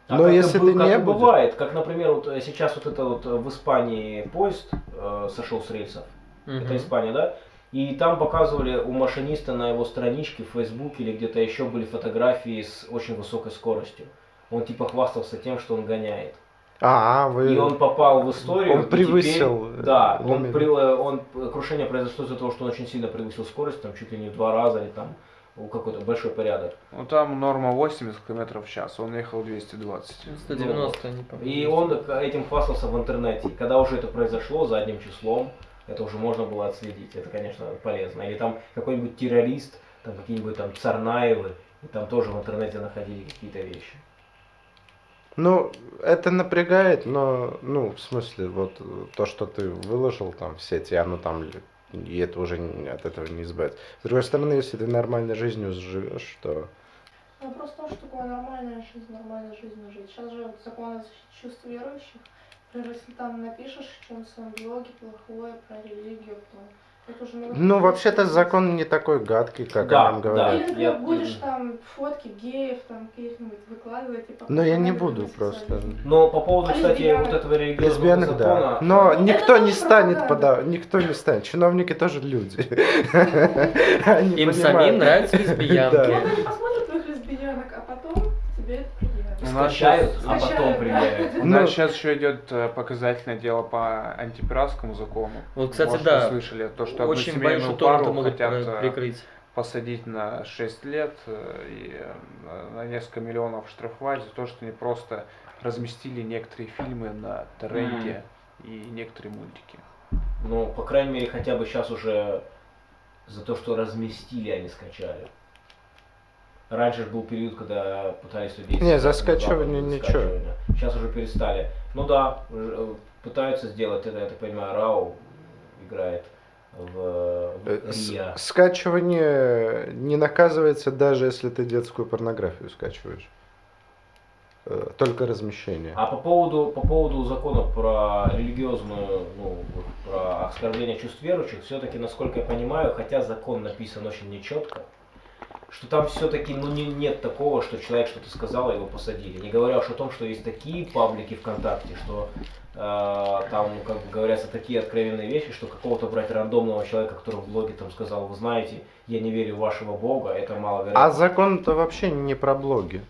А Но если бы- ты как не и будешь- бывает, как, например, вот э, сейчас вот это вот э, в Испании поезд э, сошел с рельсов, это Мгм. Испания, да? И там показывали у машиниста на его страничке в Фейсбуке или где-то еще были фотографии с очень высокой скоростью. Он типа хвастался тем, что он гоняет. А, вы... И он попал в историю. Он теперь- превысил, э, да, он, при- он крушение произошло из-за того, что он очень сильно превысил скорость, там чуть ли не в два раза или там какой-то большой порядок. Ну там норма 80 км в час, он ехал 220. 190, не помню. И он этим хвастался в интернете. И когда уже это произошло задним числом, это уже можно было отследить. Это, конечно, полезно. Или там какой-нибудь террорист, там какие-нибудь там Царнаевы, и там тоже в интернете находили какие-то вещи. Ну, это напрягает, но, ну, в смысле, вот э, то, что ты выложил там в сети, оно там, и это уже от этого не избавиться. С другой стороны, если ты нормальной жизнью живешь, то... Вопрос в том, что такое нормальная жизнь, нормальная жизнь жить. Сейчас же закон о чувств верующих. Например, если там напишешь в своем блоге плохое про религию, то Ну, вообще-то закон не такой гадкий, как Да, о нем да. говорят. Или, например, Я- будешь там фотки геев там каких-нибудь выкладывать и Но я не буду просто. Но по поводу, А кстати, лесбиянок? вот этого религиозного Лесбиянок, закона, да. Но Это никто не станет подавать, никто не станет. Чиновники тоже люди. Им самим нравятся лесбиянки. Скачают, а потом предъявят. У Ну- нас сейчас еще идет э, показательное дело по антипиратскому закону. Вот, кстати, Может, да. слышали то, что Очень одну семейную пару хотят э, прикрыть. посадить на 6 лет э, и на несколько миллионов штрафовать за то, что они просто разместили некоторые фильмы на торренте и некоторые мультики. Ну, по крайней мере, хотя бы сейчас уже за то, что разместили, не скачали. Раньше же был период, когда пытались людей... Не, за скачивание ничего. Сейчас уже перестали. Ну да, э, пытаются сделать это, я так понимаю, Рау играет в, в Э, с-. Скачивание не наказывается даже если ты детскую порнографию скачиваешь. Э, Только размещение. А по поводу, по поводу закона про религиозную, ну, про оскорбление чувств верующих, все-таки, насколько я понимаю, хотя закон написан очень нечетко, что там все-таки ну, не, нет такого, что человек что-то сказал, и его посадили. Не говоря уж о том, что есть такие паблики ВКонтакте, что э, там как бы говорятся такие откровенные вещи, что какого-то брать рандомного человека, который в блоге там сказал, вы знаете, я не верю в вашего бога, это маловероятно. А закон-то вообще не про блоги.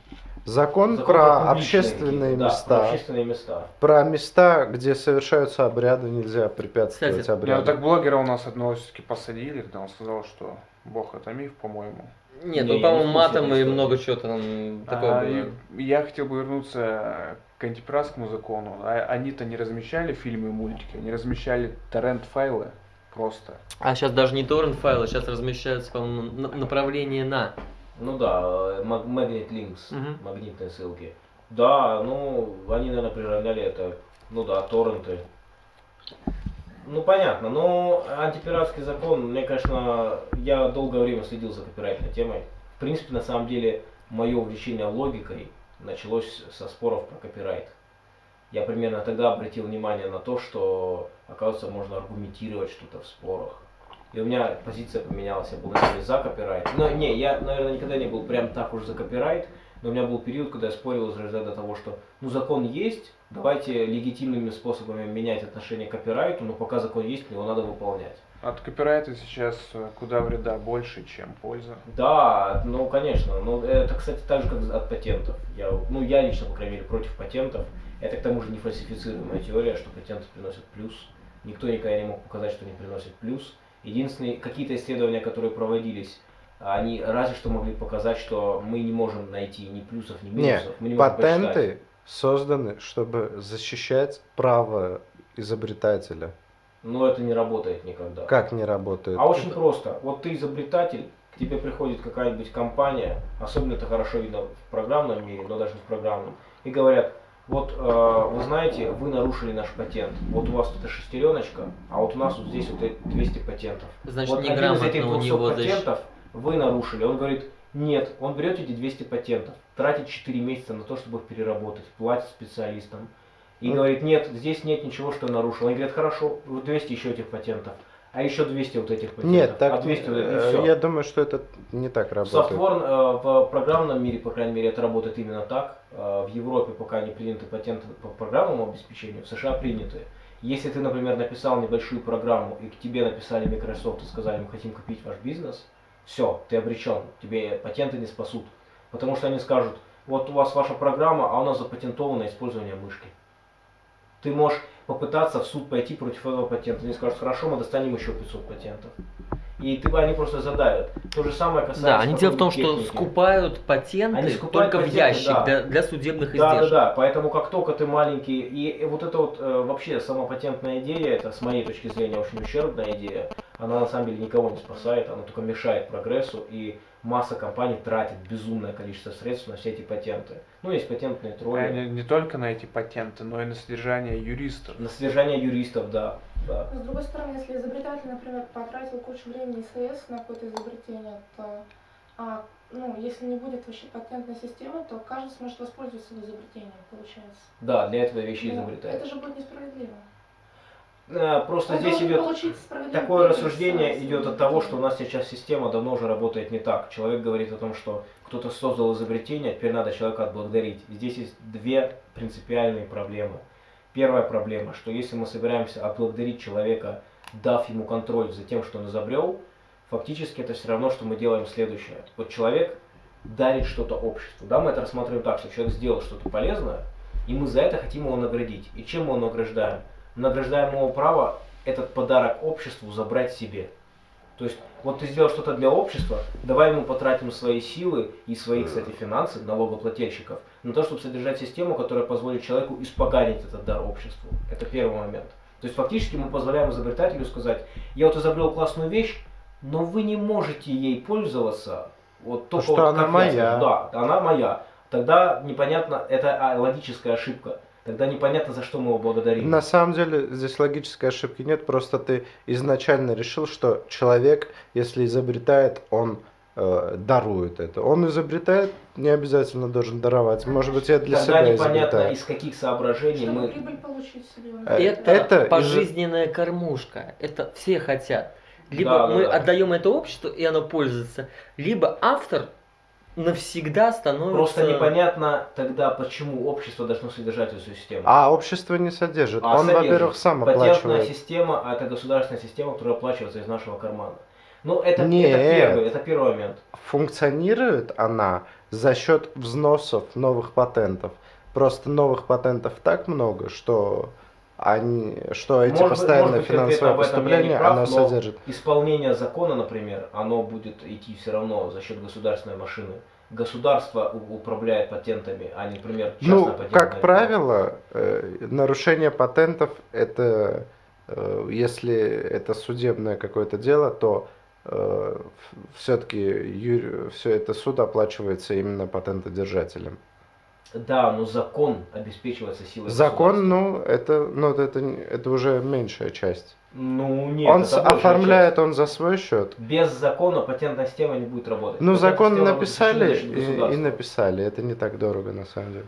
Закон, Закон про публичные общественные да, места. про общественные места. Про места, где совершаются обряды, нельзя препятствовать Кстати, обрядам. ну так блогера у нас одного все-таки посадили, когда он сказал, что Бог это миф, по-моему. Нет, Не, ну, по-моему, матом и много чего там такого А, было. я хотел бы вернуться к антипиратскому закону. А- Они-то не размещали фильмы и мультики, они размещали торрент-файлы просто. А сейчас даже не торрент файлы, сейчас размещаются, по-моему, на- направление на. Ну да, э, маг- Magnet Links, Мгм. магнитные ссылки. Да, ну, они, наверное, приравняли это, ну да, торренты. Ну, понятно, но антипиратский закон, мне, конечно, я долгое время следил за копирайтной темой. В принципе, на самом деле, мое увлечение логикой началось со споров про копирайт. я примерно тогда обратил внимание на то, что, оказывается, можно аргументировать что-то в спорах. И у меня позиция поменялась, я был начале за копирайт. Но не, я, наверное, никогда не был прям так уж за копирайт, но у меня был период, когда я спорил из разряда того, что ну закон есть, давайте легитимными способами менять отношение к копирайту, но пока закон есть, его надо выполнять. От копирайта сейчас э, куда вреда больше, чем польза. Да, ну конечно. Ну, это, кстати, так же, как от патентов. Я, ну, я лично, по крайней мере, против патентов. Это к тому же не фальсифицируемая теория, что патенты приносят плюс. Никто никогда не мог показать, что они приносят плюс. Единственные какие-то исследования, которые проводились, они разве что могли показать, что мы не можем найти ни плюсов, ни Нет, минусов. мы не патенты созданы, чтобы защищать право изобретателя. Но это не работает никогда. Как не работает? А очень просто. Вот ты изобретатель, к тебе приходит какая-нибудь компания, особенно это хорошо видно в программном мире, но даже не в программном, и говорят, вот э, вы знаете, вы нарушили наш патент. Вот у вас тут шестереночка, а вот у нас вот здесь вот 200 патентов. Значит, вот один из этих у 200 него защ- патентов вы нарушили. Он говорит, нет, он берет эти 200 патентов, тратит 4 месяца на то, чтобы их переработать, платит специалистам. И Ну. говорит, нет, здесь нет ничего, что я нарушил. Они говорят, хорошо, вот 200 еще этих патентов, а еще 200 вот этих патентов. Нет, так а 200 вот этих, и э, всё. я думаю, что это не так работает. софтвор, э, в программном мире, по крайней мере, это работает именно так. Э, В Европе пока не приняты патенты по программному обеспечению, в США приняты. Если ты, например, написал небольшую программу, и к тебе написали Microsoft и сказали, мы хотим купить ваш бизнес, все, ты обречен, тебе патенты не спасут. Потому что они скажут, вот у вас ваша программа, а у нас запатентовано использование мышки. Ты можешь попытаться в суд пойти против этого патента. Они скажут, хорошо, мы достанем еще 500 патентов. И ты, они просто задавят. То же самое касается... Да, они дело в том, что техники. скупают патенты Они скупают только в патенты, ящик да. для, для судебных Да, да, издержек. да. Поэтому как только ты маленький, и, и вот это вот э, вообще сама патентная идея, это с моей точки зрения очень ущербная идея. Она на самом деле никого не спасает, она только мешает прогрессу, и масса компаний тратит безумное количество средств на все эти патенты. Ну, есть патентные тролли. А не, не только на эти патенты, но и на содержание юристов. На содержание юристов, да. да. С другой стороны, если изобретатель, например, потратил кучу времени и средств на какое-то изобретение, то, а, ну, если не будет вообще патентной системы, то каждый сможет воспользоваться изобретением, получается. Да, для этого вещи Но изобретают. Это же будет несправедливо. Э, Просто Он здесь идет Такое рассуждение идет от того, что у нас сейчас система давно уже работает не так. Человек говорит о том, что кто-то создал изобретение, теперь надо человека отблагодарить. Здесь есть две принципиальные проблемы. Первая проблема, что если мы собираемся отблагодарить человека, дав ему контроль за тем, что он изобрел, фактически это все равно, что мы делаем следующее. Вот человек дарит что-то обществу. Да, мы это рассматриваем так, что человек сделал что-то полезное, и мы за это хотим его наградить. И чем мы его награждаем? Награждаем его право этот подарок обществу забрать себе. То есть, вот ты сделал что-то для общества, давай ему потратим свои силы и свои, кстати, финансы, налогоплательщиков, на то, чтобы содержать систему, которая позволит человеку испоганить этот дар обществу. Это первый момент. То есть, фактически мы позволяем изобретателю сказать, я вот изобрел классную вещь, но вы не можете ей пользоваться, вот только что вот она моя. Да, она моя. Тогда непонятно, это а, логическая ошибка. Тогда непонятно, за что мы его благодарим. На самом деле здесь логической ошибки нет, просто ты изначально решил, что человек, если изобретает, он э, дарует это. Он изобретает, не обязательно должен даровать. Может быть, я для Тогда себя непонятно, изобретаю. из каких соображений Чтобы мы... прибыль получить себе. Это, это из- пожизненная кормушка. Это все хотят. Либо Да, да, мы да. отдаем это обществу, и оно пользуется, либо автор навсегда становится... Просто непонятно тогда, почему общество должно содержать эту систему. А общество не содержит. А он, содержит. во-первых, сам Патентная оплачивает. система, а это государственная система, которая оплачивается из нашего кармана. Ну, это, Нет. это первый, это первый момент. Функционирует она за счет взносов новых патентов. Просто новых патентов так много, что они, что эти Может постоянные может финансовые поступления прав, оно но содержит. Исполнение закона, например, оно будет идти все равно за счет государственной машины. Государство управляет патентами, а не, например, частная Ну, патентная как фирма. правило, э, нарушение патентов это э, если это судебное какое-то дело, то все-таки все это суд оплачивается именно патентодержателем. Да, но закон обеспечивается силой Закон, ну, это, ну, это, это уже меньшая часть. Ну, нет, он оформляет он за свой счет. Без закона патентная система не будет работать. Ну, Патентная закон написали и, и написали. Это не так дорого на самом деле.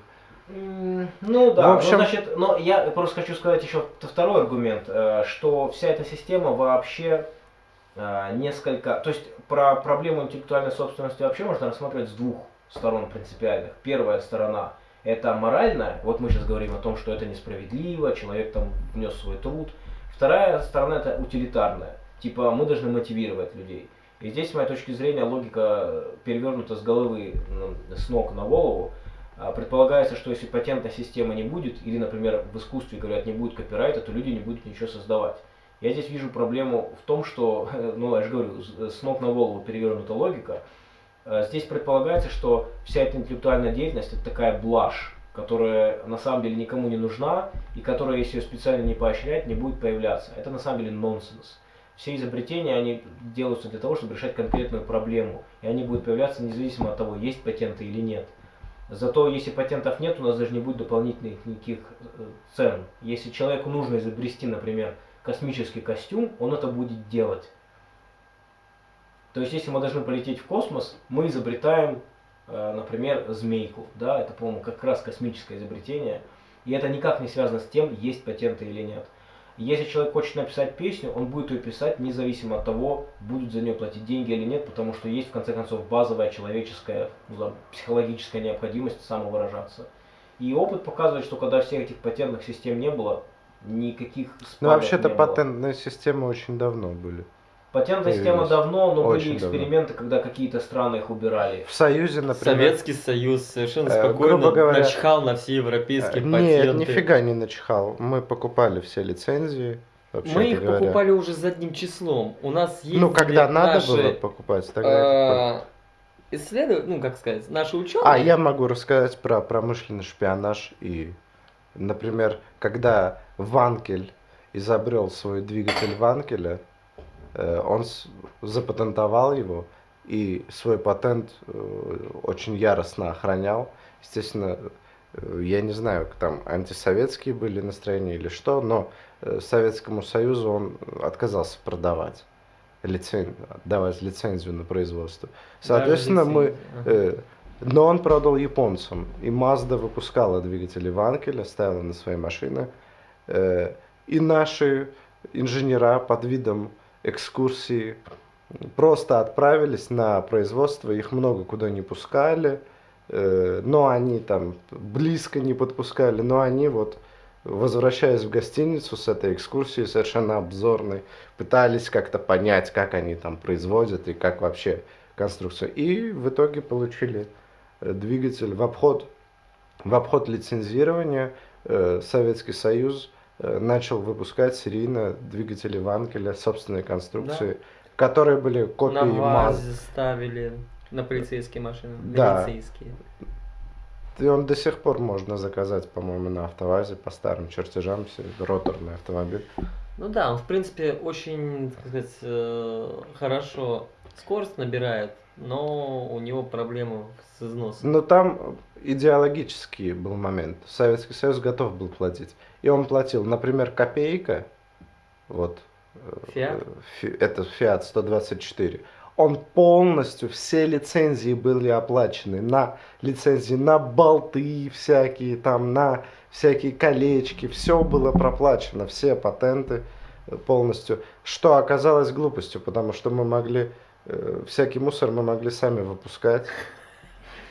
Ну да, В общем- ну, значит, но я просто хочу сказать еще второй аргумент, э, что вся эта система вообще э, несколько, то есть про проблему интеллектуальной собственности вообще можно рассматривать с двух сторон принципиальных. Первая сторона это моральная, вот мы сейчас говорим о том, что это несправедливо, человек там внес свой труд. Вторая сторона это утилитарная, типа мы должны мотивировать людей. И здесь, с моей точки зрения, логика перевернута с головы, с ног на голову. А, Предполагается, что если патентной системы не будет, или, например, в искусстве говорят, не будет копирайта, то люди не будут ничего создавать. Я здесь вижу проблему в том, что, ну, я же говорю, с ног на голову перевернута логика. Э, Здесь предполагается, что вся эта интеллектуальная деятельность это такая блажь, которая на самом деле никому не нужна, и которая, если ее специально не поощрять, не будет появляться. Это на самом деле нонсенс. Все изобретения, они делаются для того, чтобы решать конкретную проблему, и они будут появляться независимо от того, есть патенты или нет. Зато если патентов нет, у нас даже не будет дополнительных никаких э, цен. Если человеку нужно изобрести, например, космический костюм, он это будет делать. То есть, если мы должны полететь в космос, мы изобретаем, э, например, змейку. Да, это, по-моему, как раз космическое изобретение. И это никак не связано с тем, есть патенты или нет. Если человек хочет написать песню, он будет ее писать независимо от того, будут за нее платить деньги или нет, потому что есть в конце концов базовая человеческая, ну, психологическая необходимость самовыражаться. И опыт показывает, что когда всех этих патентных систем не было, никаких Ну, вообще-то было. патентные системы очень давно были. Патентная система давно, но Очень были давно. эксперименты, когда какие-то страны их убирали. В Союзе, например... Советский Союз совершенно Э, спокойно грубо говоря, начхал на все э, европейские Нет, патенты. нифига не начихал. Мы покупали все лицензии. Мы их говоря. покупали уже задним числом. У нас есть Ну, когда надо наши, было покупать, тогда э, ну, как сказать, наши ученые. А, я могу рассказать про промышленный шпионаж и, например, когда Ванкель изобрел свой двигатель Ванкеля, э, он с- запатентовал его и свой патент э, очень яростно охранял. Естественно, э, я не знаю, там антисоветские были настроения или что, но э, Советскому Союзу он отказался продавать лицен... давать лицензию на производство. Соответственно, мы. Э, Но он продал японцам. И Mazda выпускала двигатели Ванкеля, ставила на свои машины. Э, И наши инженера под видом экскурсии просто отправились на производство. Их много куда не пускали. э, Но они там близко не подпускали. Но они вот, возвращаясь в гостиницу с этой экскурсией совершенно обзорной, пытались как-то понять, как они там производят и как вообще конструкция. И в итоге получили э, двигатель в обход, в обход лицензирования. э, Советский Союз начал выпускать серийно двигатели Ванкеля собственной конструкции, которые были копии на МАЗ. ВАЗе ставили на полицейские машины. Да. Милицейские. И он до сих пор можно заказать, по-моему, на автовазе по старым чертежам, себе роторный автомобиль. Ну да, он в принципе очень, так сказать, э, хорошо скорость набирает, но у него проблемы с износом. Но там идеологический был момент. Советский Союз готов был платить. И он платил, например, копейка, вот, э, Фиат? фи- это Фиат 124, он полностью, все лицензии были оплачены на лицензии, на болты всякие, там, на всякие колечки, все было проплачено, все патенты э, полностью, что оказалось глупостью, потому что мы могли, э, всякий мусор мы могли сами выпускать,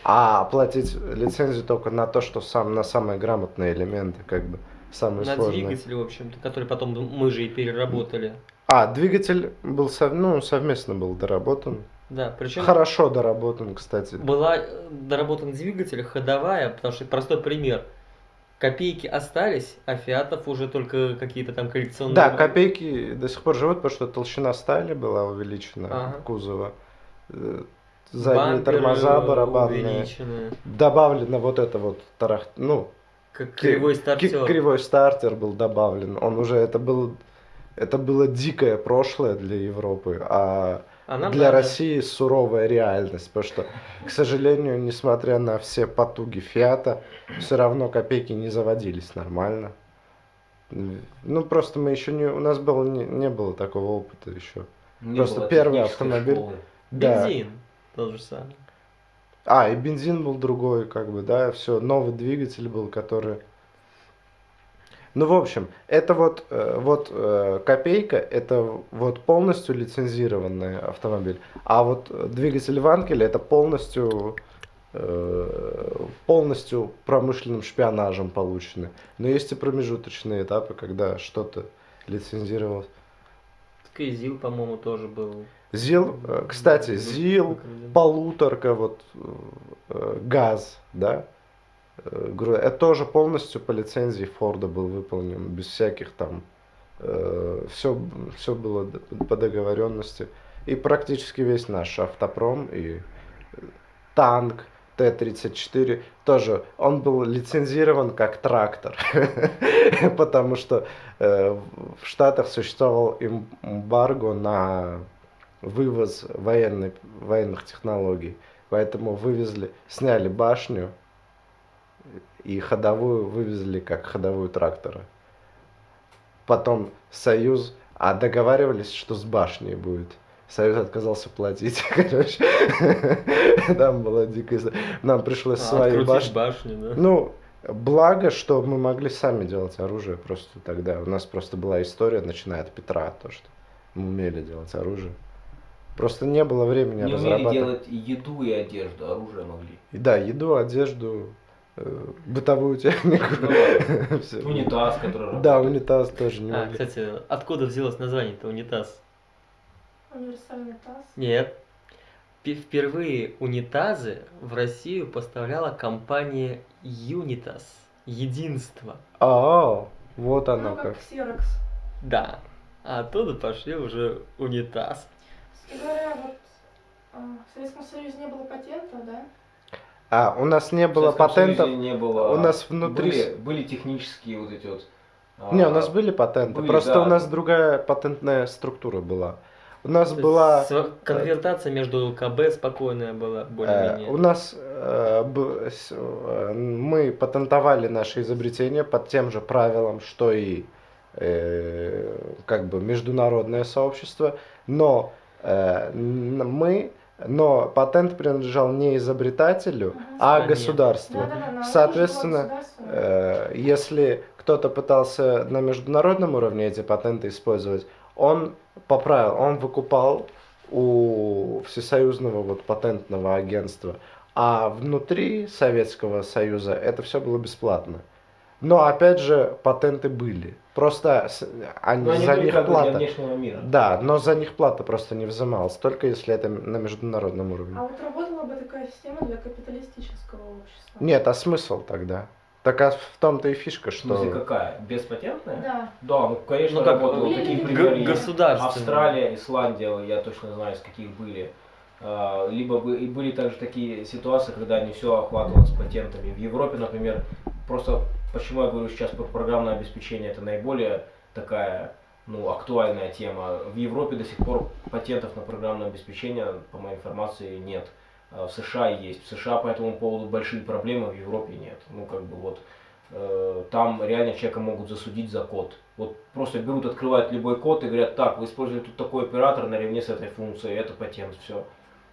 а платить лицензию только на то, что сам, на самые грамотные элементы, как бы, самые На сложные. двигателе, в общем-то, который потом мы же и переработали. А, двигатель был сов- ну, совместно был доработан. Да, причем Хорошо доработан, кстати. была э, доработан двигатель ходовая, потому что простой пример. Копейки остались, а фиатов уже только какие-то там коллекционные. Да, копейки до сих пор живут, потому что толщина стали была увеличена Ага. кузова. Э, Задние Бамперы тормоза барабанные. увеличены, Добавлено вот это вот тарах... ну, Как кривой стартер. кривой стартер был добавлен. Он уже, это был, это было дикое прошлое для Европы, а А нам для надо. России суровая реальность, потому что, к сожалению, несмотря на все потуги Фиата, все равно копейки не заводились нормально. Ну, просто мы еще не... У нас было, не, не было такого опыта еще. Не Просто было первый автомобиль. школы. Да. Бензин. Тот же самый. А, и бензин был другой, как бы, да, все, новый двигатель был, который... Ну, в общем, это вот, э, вот э, копейка, это вот полностью лицензированный автомобиль. А вот двигатель Ванкеля это полностью, э, полностью промышленным шпионажем полученный. Но есть и промежуточные этапы, когда что-то лицензировалось. Так и ЗИЛ, по-моему, тоже был. ЗИЛ, э, кстати, ЗИЛ, полуторка, вот э, газ, да, э, это тоже полностью по лицензии Форда был выполнен, без всяких там, все, все было по договоренности. И практически весь наш автопром и танк Т-34 тоже, он был лицензирован как трактор, потому что в Штатах существовал эм- эмбарго на вывоз военной, военных технологий. Поэтому вывезли, сняли башню и ходовую вывезли как ходовую трактора. Потом Союз, а договаривались, что с башней будет. Союз отказался платить, короче. Там была дикая... Нам пришлось А, свои башни... башню, да? Ну, благо, что мы могли сами делать оружие просто тогда. У нас просто была история, начиная от Петра, то, что мы умели делать оружие. Просто не было времени Не умели разрабатывать. делать еду и одежду, оружие могли. Да, еду, одежду, э, бытовую технику. Ну. Унитаз, который Да, унитаз тоже не А, могли. кстати, откуда взялось название-то унитаз? Универсальный таз. Нет. Впервые унитазы в Россию поставляла компания Unitas. Единство. А, вот оно Ну, как. как Xerox. Да. А оттуда пошли уже унитаз. Кстати говоря, вот а, в Советском Союзе не было патента, да? А, у нас не было патентов. Не было. У нас внутри Были, были технические вот эти вот. а, Не, у нас были патенты. были, Просто да. у нас другая патентная структура была. У нас То была. Конвертация между КБ спокойная была, э, более-менее. у нас э, б- с- э, мы патентовали наше изобретение под тем же правилам, что и э, как бы международное сообщество, но э, мы, но патент принадлежал не изобретателю, а Стране. государству. Соответственно. Э, Если кто-то пытался на международном уровне эти патенты использовать, он поправил, он выкупал у Всесоюзного вот патентного агентства, а внутри Советского Союза это все было бесплатно. Но опять же патенты были, просто они, Но они за них для плата. внешнего мира. Да, но за них плата просто не взималась, только если это на международном уровне. А вот работала бы такая система для капиталистического общества? Нет, а смысл тогда? Так а в том-то и фишка, В что... смысле, какая? Беспатентная? Да. Да, ну конечно, Ну, как, были Такие примеры государственные. Австралия, Исландия, я точно знаю, из каких были. А, Либо и были также такие ситуации, когда не все охватывалось патентами. В Европе, например, просто почему я говорю сейчас про программное обеспечение, это наиболее такая ну, актуальная тема. В Европе до сих пор патентов на программное обеспечение, по моей информации, нет. А В США есть. В США по этому поводу большие проблемы, в Европе нет. Ну, как бы вот э, там реально человека могут засудить за код. Вот просто берут, открывают любой код и говорят, так, вы используете тут такой оператор наравне с этой функцией, это патент, все.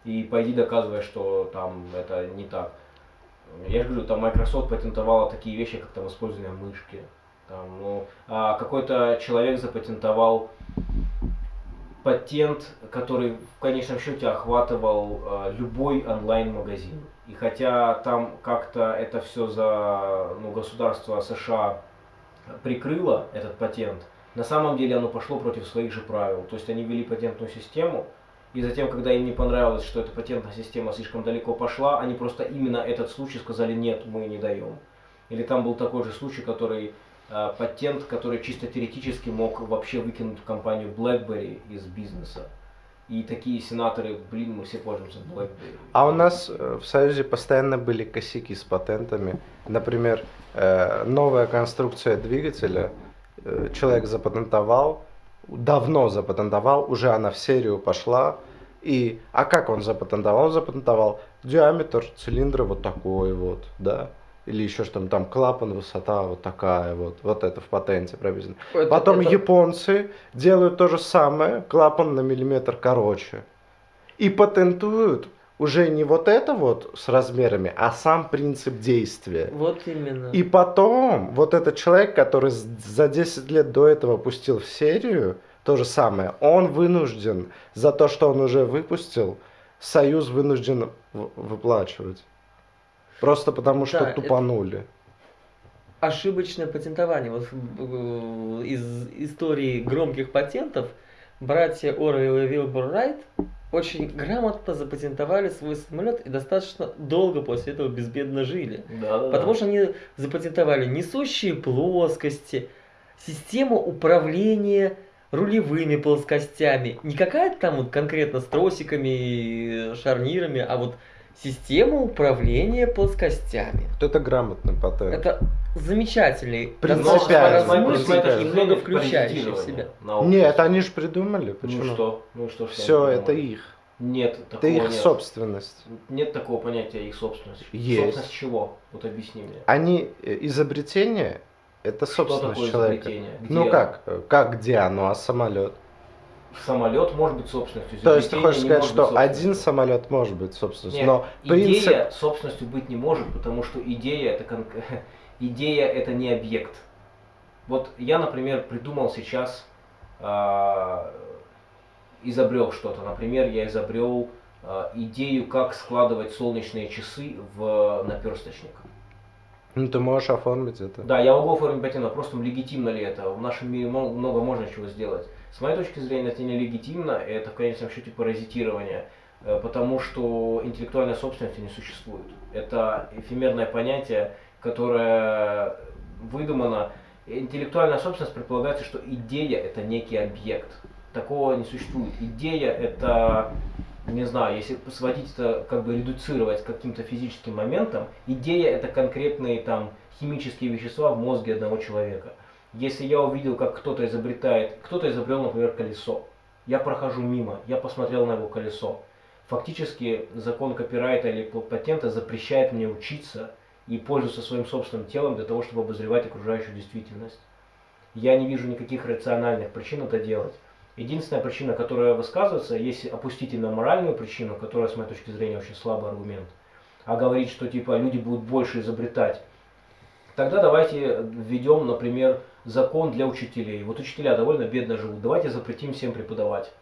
И пойди доказывай, что там это не так. Я же говорю, там Microsoft патентовала такие вещи, как там использование мышки. Там, ну, а какой-то человек запатентовал патент, который в конечном счете охватывал э, любой онлайн-магазин. И хотя там как-то это все за ну, государство США прикрыло этот патент, на самом деле оно пошло против своих же правил. То есть они ввели патентную систему, и затем, когда им не понравилось, что эта патентная система слишком далеко пошла, они просто именно этот случай сказали, нет, мы не даем. Или там был такой же случай, который э, патент, который чисто теоретически мог вообще выкинуть компанию BlackBerry из бизнеса. И такие сенаторы, блин, мы все пользуемся BlackBerry. А у нас э, в Союзе постоянно были косяки с патентами. Например, э, новая конструкция двигателя э, человек запатентовал, давно запатентовал, уже она в серию пошла. И, а как он запатентовал? Он запатентовал диаметр цилиндра вот такой вот, да, или еще что там, там клапан, высота вот такая вот, вот это в патенте прописано. Это- Потом это- японцы делают то же самое, клапан на миллиметр короче. И патентуют уже не вот это вот с размерами, а сам принцип действия. Вот именно. И потом, вот этот человек, который за 10 лет до этого пустил в серию, то же самое, он вынужден за то, что он уже выпустил, Союз вынужден выплачивать. Просто потому, что Да, это- тупанули. ошибочное патентование. Вот э, из истории громких патентов братья Орвелл и Вилбур Райт очень грамотно запатентовали свой самолет и достаточно долго после этого безбедно жили. Да, да, Потому что они запатентовали несущие плоскости, систему управления рулевыми плоскостями. Не какая-то там вот конкретно с тросиками и шарнирами, а вот система управления плоскостями. Вот это грамотный патент. Это замечательный, Принципиально, достаточно принципиально. размытый и Это много включающий в себя. Нет, они же придумали. Ну Почему? что? Ну что ж они Все, это их. Нет, Это такого их нет. собственность. Нет такого понятия их собственность. Есть. Собственность чего? Вот объясни мне. Они э, изобретение, это собственность человека. Ну как? э, Как где оно, а самолет? Самолет может быть собственностью. То есть ты хочешь сказать, что один самолет может быть собственностью, Нет, но принцип... идея собственностью быть не может, потому что идея это кон- идея это не объект. Вот я, например, придумал сейчас, а, изобрел что-то. Например, я изобрел а, идею, как складывать солнечные часы в наперсточник. Ну ты можешь оформить это. Да, я могу оформить патент, но просто легитимно ли это? В нашем мире много можно чего сделать. С моей точки зрения, это нелегитимно, это в конечном счете паразитирование, э, потому что интеллектуальной собственности не существует. Это эфемерное понятие, которое выдумано. Интеллектуальная собственность предполагается, что идея это некий объект. Такого не существует. Идея это, не знаю, если сводить это, как бы редуцировать каким-то физическим моментам, идея это конкретные там химические вещества в мозге одного человека. Если я увидел, как кто-то изобретает, кто-то изобрел, например, колесо, я прохожу мимо, я посмотрел на его колесо. Фактически закон копирайта или патента запрещает мне учиться и пользоваться своим собственным телом для того, чтобы обозревать окружающую действительность. Я не вижу никаких рациональных причин это делать. Единственная причина, которая высказывается, если опустить на моральную причину, которая, с моей точки зрения, очень слабый аргумент, а говорить, что типа люди будут больше изобретать, тогда давайте введем, например, закон для учителей. Вот учителя довольно бедно живут, давайте запретим всем преподавать.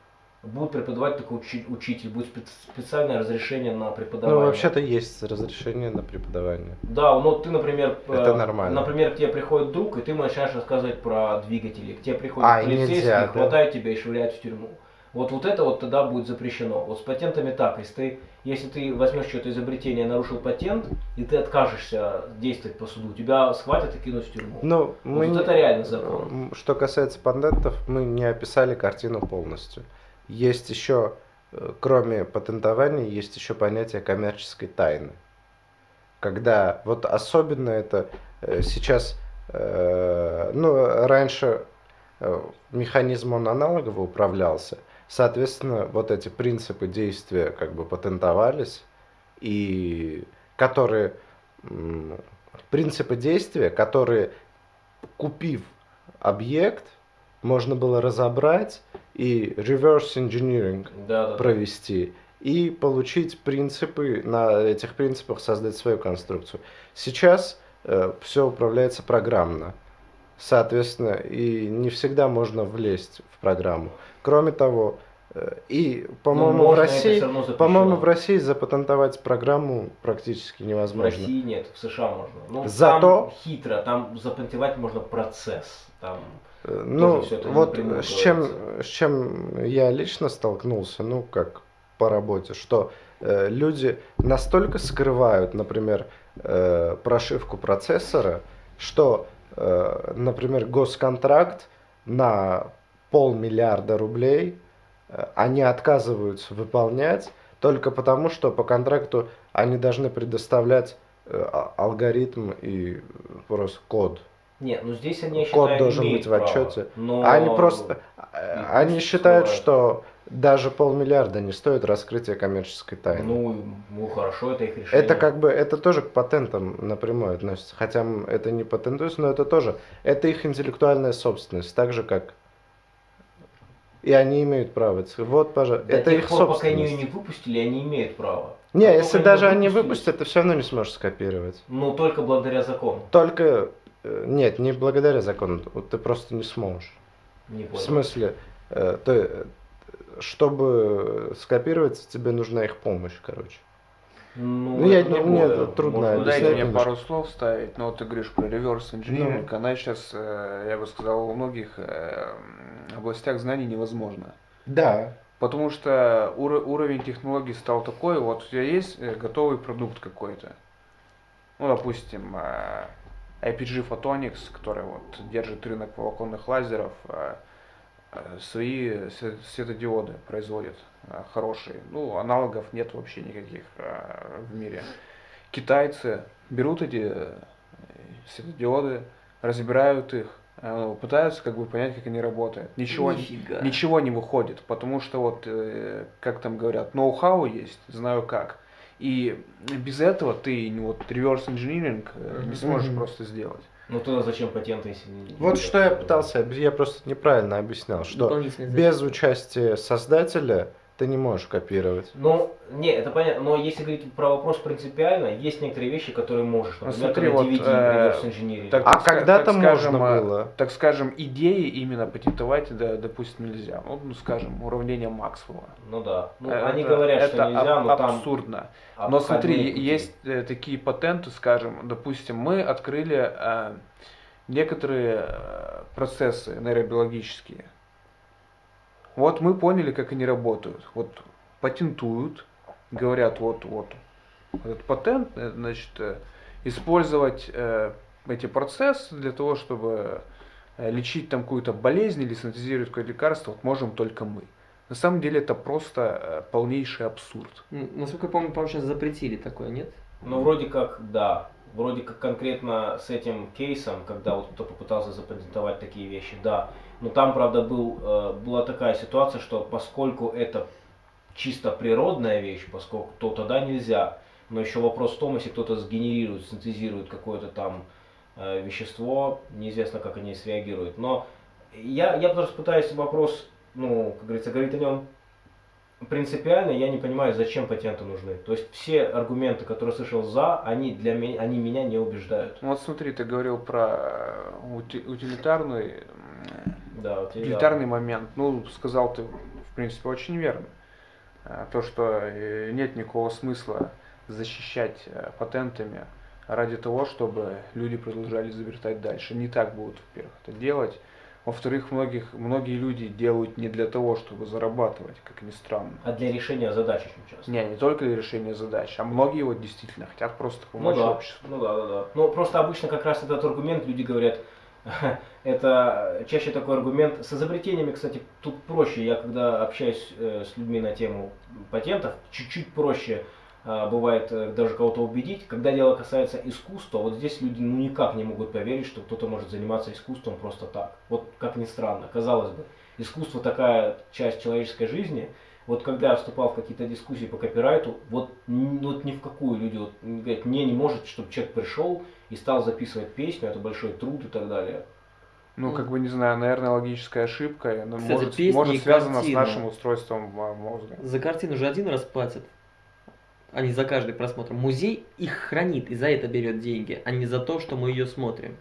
Будет преподавать только учи- учитель, будет спе- специальное разрешение на преподавание. Ну вообще-то есть разрешение на преподавание. Да, ну ты, например, Это э, нормально. например, к тебе приходит друг, и ты начинаешь рассказывать про двигатели. К тебе приходит А, полицейский, нельзя, да? хватает тебя и швыряет в тюрьму. Вот, вот это вот тогда будет запрещено. Вот с патентами так. Если ты, если ты возьмешь что-то изобретение, нарушил патент, и ты откажешься действовать по суду, тебя схватят и кинут в тюрьму. Ну, Вот мы... не- это реально закон. Что касается патентов, мы не описали картину полностью. Есть еще, э, кроме патентования, есть еще понятие коммерческой тайны. Когда, вот особенно это э, сейчас, э, ну, раньше механизм он аналогово управлялся, соответственно, вот эти принципы действия как бы патентовались, и которые, принципы действия, которые, купив объект, можно было разобрать и reverse engineering Да, да. провести и получить принципы, на этих принципах создать свою конструкцию. Сейчас все управляется программно. Соответственно, и не всегда можно влезть в программу. Кроме того, э, и, Ну, по-моему, в можно, это России, по-моему, в России запатентовать программу практически В невозможно. России нет, в США можно. Ну, Зато- там хитро, там запатентовать можно процесс. Там Э, Ну, всё это вот с чем, с чем я лично столкнулся, ну, как по работе, что э, люди настолько скрывают, например, э, прошивку процессора, что, э, например, госконтракт на полмиллиарда рублей э, они отказываются выполнять только потому, что по контракту они должны предоставлять э, а- алгоритм и просто код. Нет, ну здесь они, я Код должен быть в право, отчете. но- Они просто, э, они считают, что даже полмиллиарда не стоит раскрытия коммерческой тайны. Ну, ну хорошо, это их решение. это как бы, это тоже к патентам напрямую относится. Хотя это не патентуется, но это тоже, это их интеллектуальная собственность, так же как и они имеют право. Вот, пожалуйста, До это тех их пор, пока они собственность. ее не выпустили, они имеют право. Не, А если даже они выпустят, ты все равно не сможешь скопировать. Ну, только благодаря закону. Только, нет, не благодаря закону, вот ты просто не сможешь. Не В смысле, э, то, э, чтобы скопировать, тебе нужна их помощь, короче. Ну, Ну, я не- мне трудно Можно дайте мне немножко. пару слов ставить. Ну, вот ты говоришь про реверс инжиниринг. Ну. Она сейчас, э, я бы сказал, во многих э, областях знаний невозможна. Да. Потому что уро- уровень технологий стал такой, вот у тебя есть э, готовый продукт какой-то. Ну, допустим, э, IPG Photonics, который вот держит рынок волоконных лазеров, э, э, свои све- светодиоды производит э, хорошие. Ну, аналогов нет вообще никаких в мире. Китайцы берут эти светодиоды, разбирают их, пытаются как бы понять, как они работают. Ничего, Нифига. ничего не выходит, потому что вот, как там говорят, ноу-хау есть, знаю как. И без этого ты ну, вот реверс инжиниринг э, не сможешь Мгм. просто сделать. Ну, тогда зачем патенты, если не... Вот что я пытался, я просто неправильно объяснял, что без участия создателя ты не можешь копировать. Ну, не, это понятно, но если говорить про вопрос принципиально, есть некоторые вещи, которые можешь. Ну, Например, смотри, когда вот, DVD э, так- А когда-то так скажем, можно э, было. Так скажем, идеи именно патентовать, да, допустим, нельзя. Ну, ну, скажем, уравнение Максвелла. Ну да. Ну, Э, они это- говорят, это что нельзя, аб- но там... абсурдно. Но смотри, пути. есть э, такие патенты, скажем, допустим, мы открыли э, некоторые э, процессы нейробиологические. Вот мы поняли, как они работают. Вот патентуют, говорят, вот, вот, этот патент, э, значит, э, использовать э, эти процессы для того, чтобы лечить там какую-то болезнь или синтезировать какое-то лекарство, вот можем только мы. На самом деле это просто полнейший абсурд. Насколько я помню, по-моему, сейчас запретили такое, нет? Ну, вроде как, да. Вроде как конкретно с этим кейсом, когда вот кто попытался запатентовать такие вещи, да. Но там, правда, был, э, была такая ситуация, что поскольку это чисто природная вещь, поскольку то тогда нельзя. Но еще вопрос в том, если кто-то сгенерирует, синтезирует какое-то там э, вещество, неизвестно, как они среагируют. Но я, я просто пытаюсь вопрос, ну, как говорится, говорить о нем принципиально, я не понимаю, зачем патенты нужны. То есть все аргументы, которые слышал за, они для меня, они меня не убеждают. Ну вот смотри, ты говорил про э, ути- утилитарный, Да, вот я- утилитарный момент. Ну, сказал ты, в принципе, очень верно. Э, То, что э, нет никакого смысла защищать э, патентами ради того, чтобы люди продолжали изобретать дальше. Не так будут, во-первых, это делать. Во-вторых, многих, многие люди делают не для того, чтобы зарабатывать, как ни странно. А для решения задач очень часто. Не, не только для решения задач, а многие вот действительно хотят просто Ну помочь да, обществу. ну да, да, да. Ну просто обычно как раз этот аргумент люди говорят, это чаще такой аргумент. С изобретениями, кстати, тут проще. Я когда общаюсь э, с людьми на тему патентов, чуть-чуть проще а, бывает э, даже кого-то убедить. Когда дело касается искусства, вот здесь люди ну, никак не могут поверить, что кто-то может заниматься искусством просто так. Вот как ни странно, казалось бы, искусство такая часть человеческой жизни. Вот когда я вступал в какие-то дискуссии по копирайту, вот, вот ни в какую люди вот, говорят, не, не может, чтобы человек пришел и стал записывать песню, это большой труд и так далее. Ну, как бы, не знаю, наверное, логическая ошибка, она Кстати, может, песни может связана с картины. нашим устройством мо- мозга. За картину же один раз платят, а не за каждый просмотр. Музей их хранит и за это берет деньги, а не за то, что мы ее смотрим.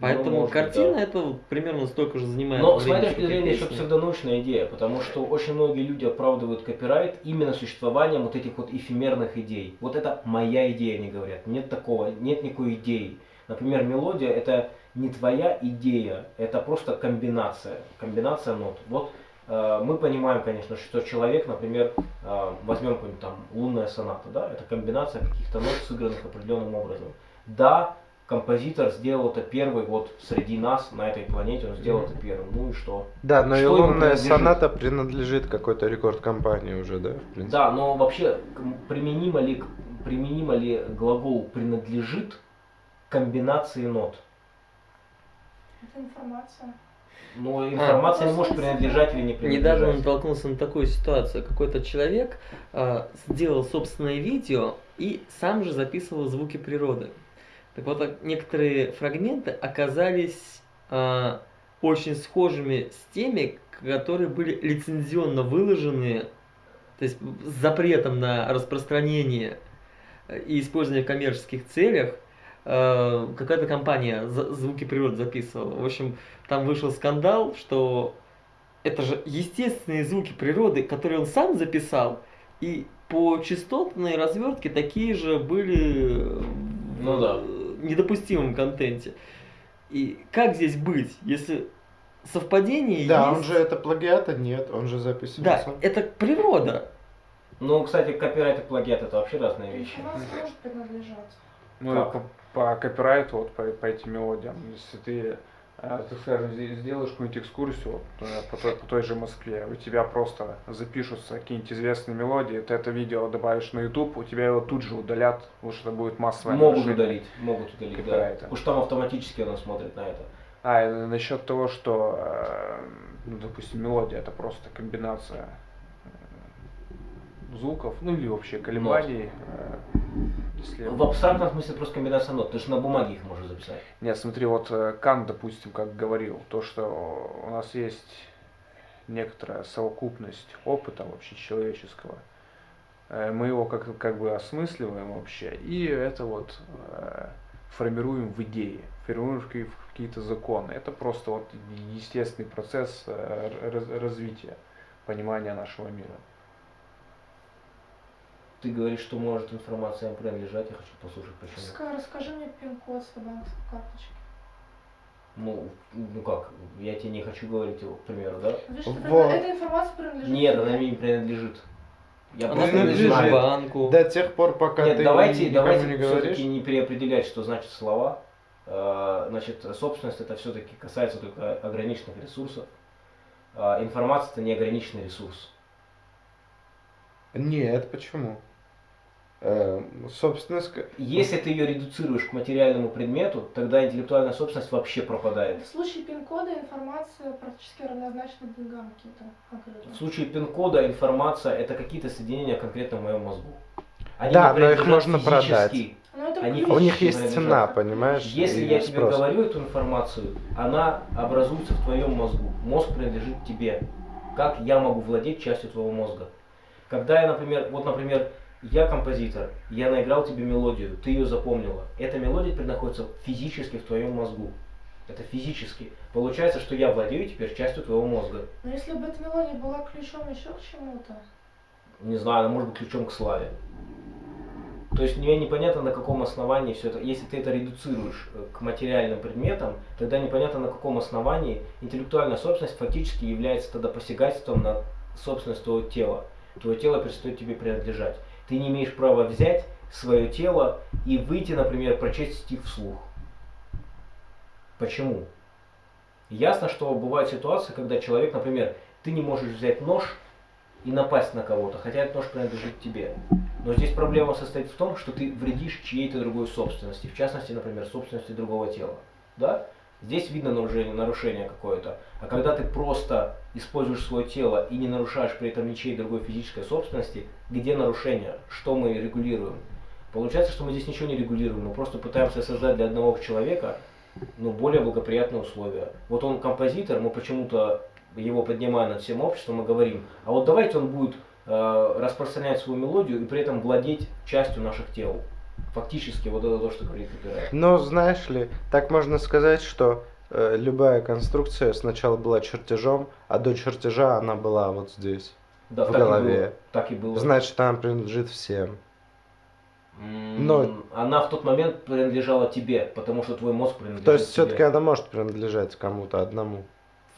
Поэтому Ну, может быть, картина да. это примерно столько же занимает Но с моей точки зрения еще псевдонаучная идея, потому что очень многие люди оправдывают копирайт именно существованием вот этих вот эфемерных идей. Вот это моя идея, они говорят. Нет такого, нет никакой идеи. Например, мелодия это не твоя идея, это просто комбинация, комбинация нот. Вот э, мы понимаем, конечно, что человек, например, э, возьмем какую-нибудь там лунная соната, да, это комбинация каких-то нот, сыгранных определенным образом. Да, композитор сделал это первый вот среди нас на этой планете, он сделал это первым. Ну и что? Да, но и Что ему лунная соната принадлежит какой-то рекорд компании уже, да. Да, но вообще применимо ли, применимо ли глагол принадлежит комбинации нот? Это информация. Но информация не может принадлежать или не принадлежать. Недавно он натолкнулся на такую ситуацию. Какой-то человек а, сделал собственное видео и сам же записывал звуки природы. Так вот, некоторые фрагменты оказались а, очень схожими с теми, которые были лицензионно выложены то есть с запретом на распространение э, и использование в коммерческих целях, э, какая-то компания звуки природы записывала. В общем, там вышел скандал, что это же естественные звуки природы, которые он сам записал, и по частотной развертке такие же были Ну да. Недопустимом контенте. И как здесь быть, если совпадение Да, есть? он же это плагиата нет, он же записывал Да, это природа. Ну, кстати, копирайт и плагиат это вообще разные вещи. Ну, по, по копирайту, вот по, по этим мелодиям, если ты, ты скажем, сделаешь какую-нибудь экскурсию э, по, той, по той же Москве, у тебя просто запишутся какие-нибудь известные мелодии, ты это видео добавишь на YouTube, у тебя его тут же удалят, потому что это будет массовое Могут нарушение. удалить, могут удалить, да. Копирайта. Потому что там автоматически оно смотрит на это. А, насчет того, что, э, ну, допустим, мелодия это просто комбинация звуков, ну или вообще колебаний. э, если- В абстрактном смысле просто комбинация нот. Ты же на бумаге их можешь записать. Нет, смотри, вот э, Кант, допустим, как говорил, то, что у нас есть некоторая совокупность опыта вообще человеческого. Э, Мы его как, как бы осмысливаем вообще, и это вот формируем в идеи, формируем в какие- в какие-то законы. Это просто вот естественный процесс раз- развития, понимания нашего мира. Ты говоришь, что может информация им принадлежать, я хочу послушать почему. Ска- Расскажи мне пин-код своей банковской карточки. Ну, ну как, я тебе не хочу говорить его, к примеру, да? Видишь, Вот. эта информация принадлежит Нет, тебе. она мне не принадлежит. Я Она просто не принадлежит знаю. банку. До тех пор, пока Нет, ты давайте, никому давайте не говоришь. все-таки не переопределять, что значит слова. Э, Значит, собственность это все-таки касается только ограниченных ресурсов. А Информация это неограниченный ресурс. Нет, почему? Э, собственность... к- Если ты ее редуцируешь к материальному предмету, тогда интеллектуальная собственность вообще пропадает. В случае пин-кода информация практически равнозначна деньгам каким-то. В случае пин-кода информация это какие-то соединения конкретно в моем мозгу. Они Да, не но их можно физически. продать. Они. У них есть принадлежат. цена, понимаешь? Если я тебе спрос. говорю эту информацию, она образуется в твоем мозгу. Мозг принадлежит тебе. Как я могу владеть частью твоего мозга? Когда я, например, вот, например, я композитор, я наиграл тебе мелодию, ты ее запомнила. Эта мелодия теперь находится физически в твоем мозгу. Это физически. Получается, что я владею теперь частью твоего мозга. Но если бы эта мелодия была ключом еще к чему-то, Не знаю, она может быть ключом к славе. То есть мне непонятно, на каком основании все это. Если ты это редуцируешь э, к материальным предметам, тогда непонятно, на каком основании интеллектуальная собственность фактически является тогда посягательством на собственность твоего тела. Твое тело перестает тебе принадлежать. Ты не имеешь права взять свое тело и выйти, например, прочесть стих вслух. Почему? Ясно, что бывают ситуации, когда человек, например, ты не можешь взять нож и напасть на кого-то, хотя этот нож принадлежит тебе. Но здесь проблема состоит в том, что ты вредишь чьей-то другой собственности, в частности, например, собственности другого тела. Да? Здесь видно нарушение, нарушение какое-то. А когда ты просто используешь свое тело и не нарушаешь при этом ничьей другой физической собственности, где нарушение? Что мы регулируем? Получается, что мы здесь ничего не регулируем, мы просто пытаемся создать для одного человека ну, более благоприятные условия. Вот он композитор, мы почему-то его поднимая над всем обществом и говорим, а вот давайте он будет э, распространять свою мелодию и при этом владеть частью наших тел. Фактически вот это то, что говорит Копирайт. Но знаешь ли, так можно сказать, что э, любая конструкция сначала была чертежом, а до чертежа она была вот здесь. Да, в так И голове. было, так и было. Значит, она принадлежит всем. Но- Она в тот момент принадлежала тебе, потому что твой мозг принадлежит То есть все-таки она может принадлежать кому-то одному.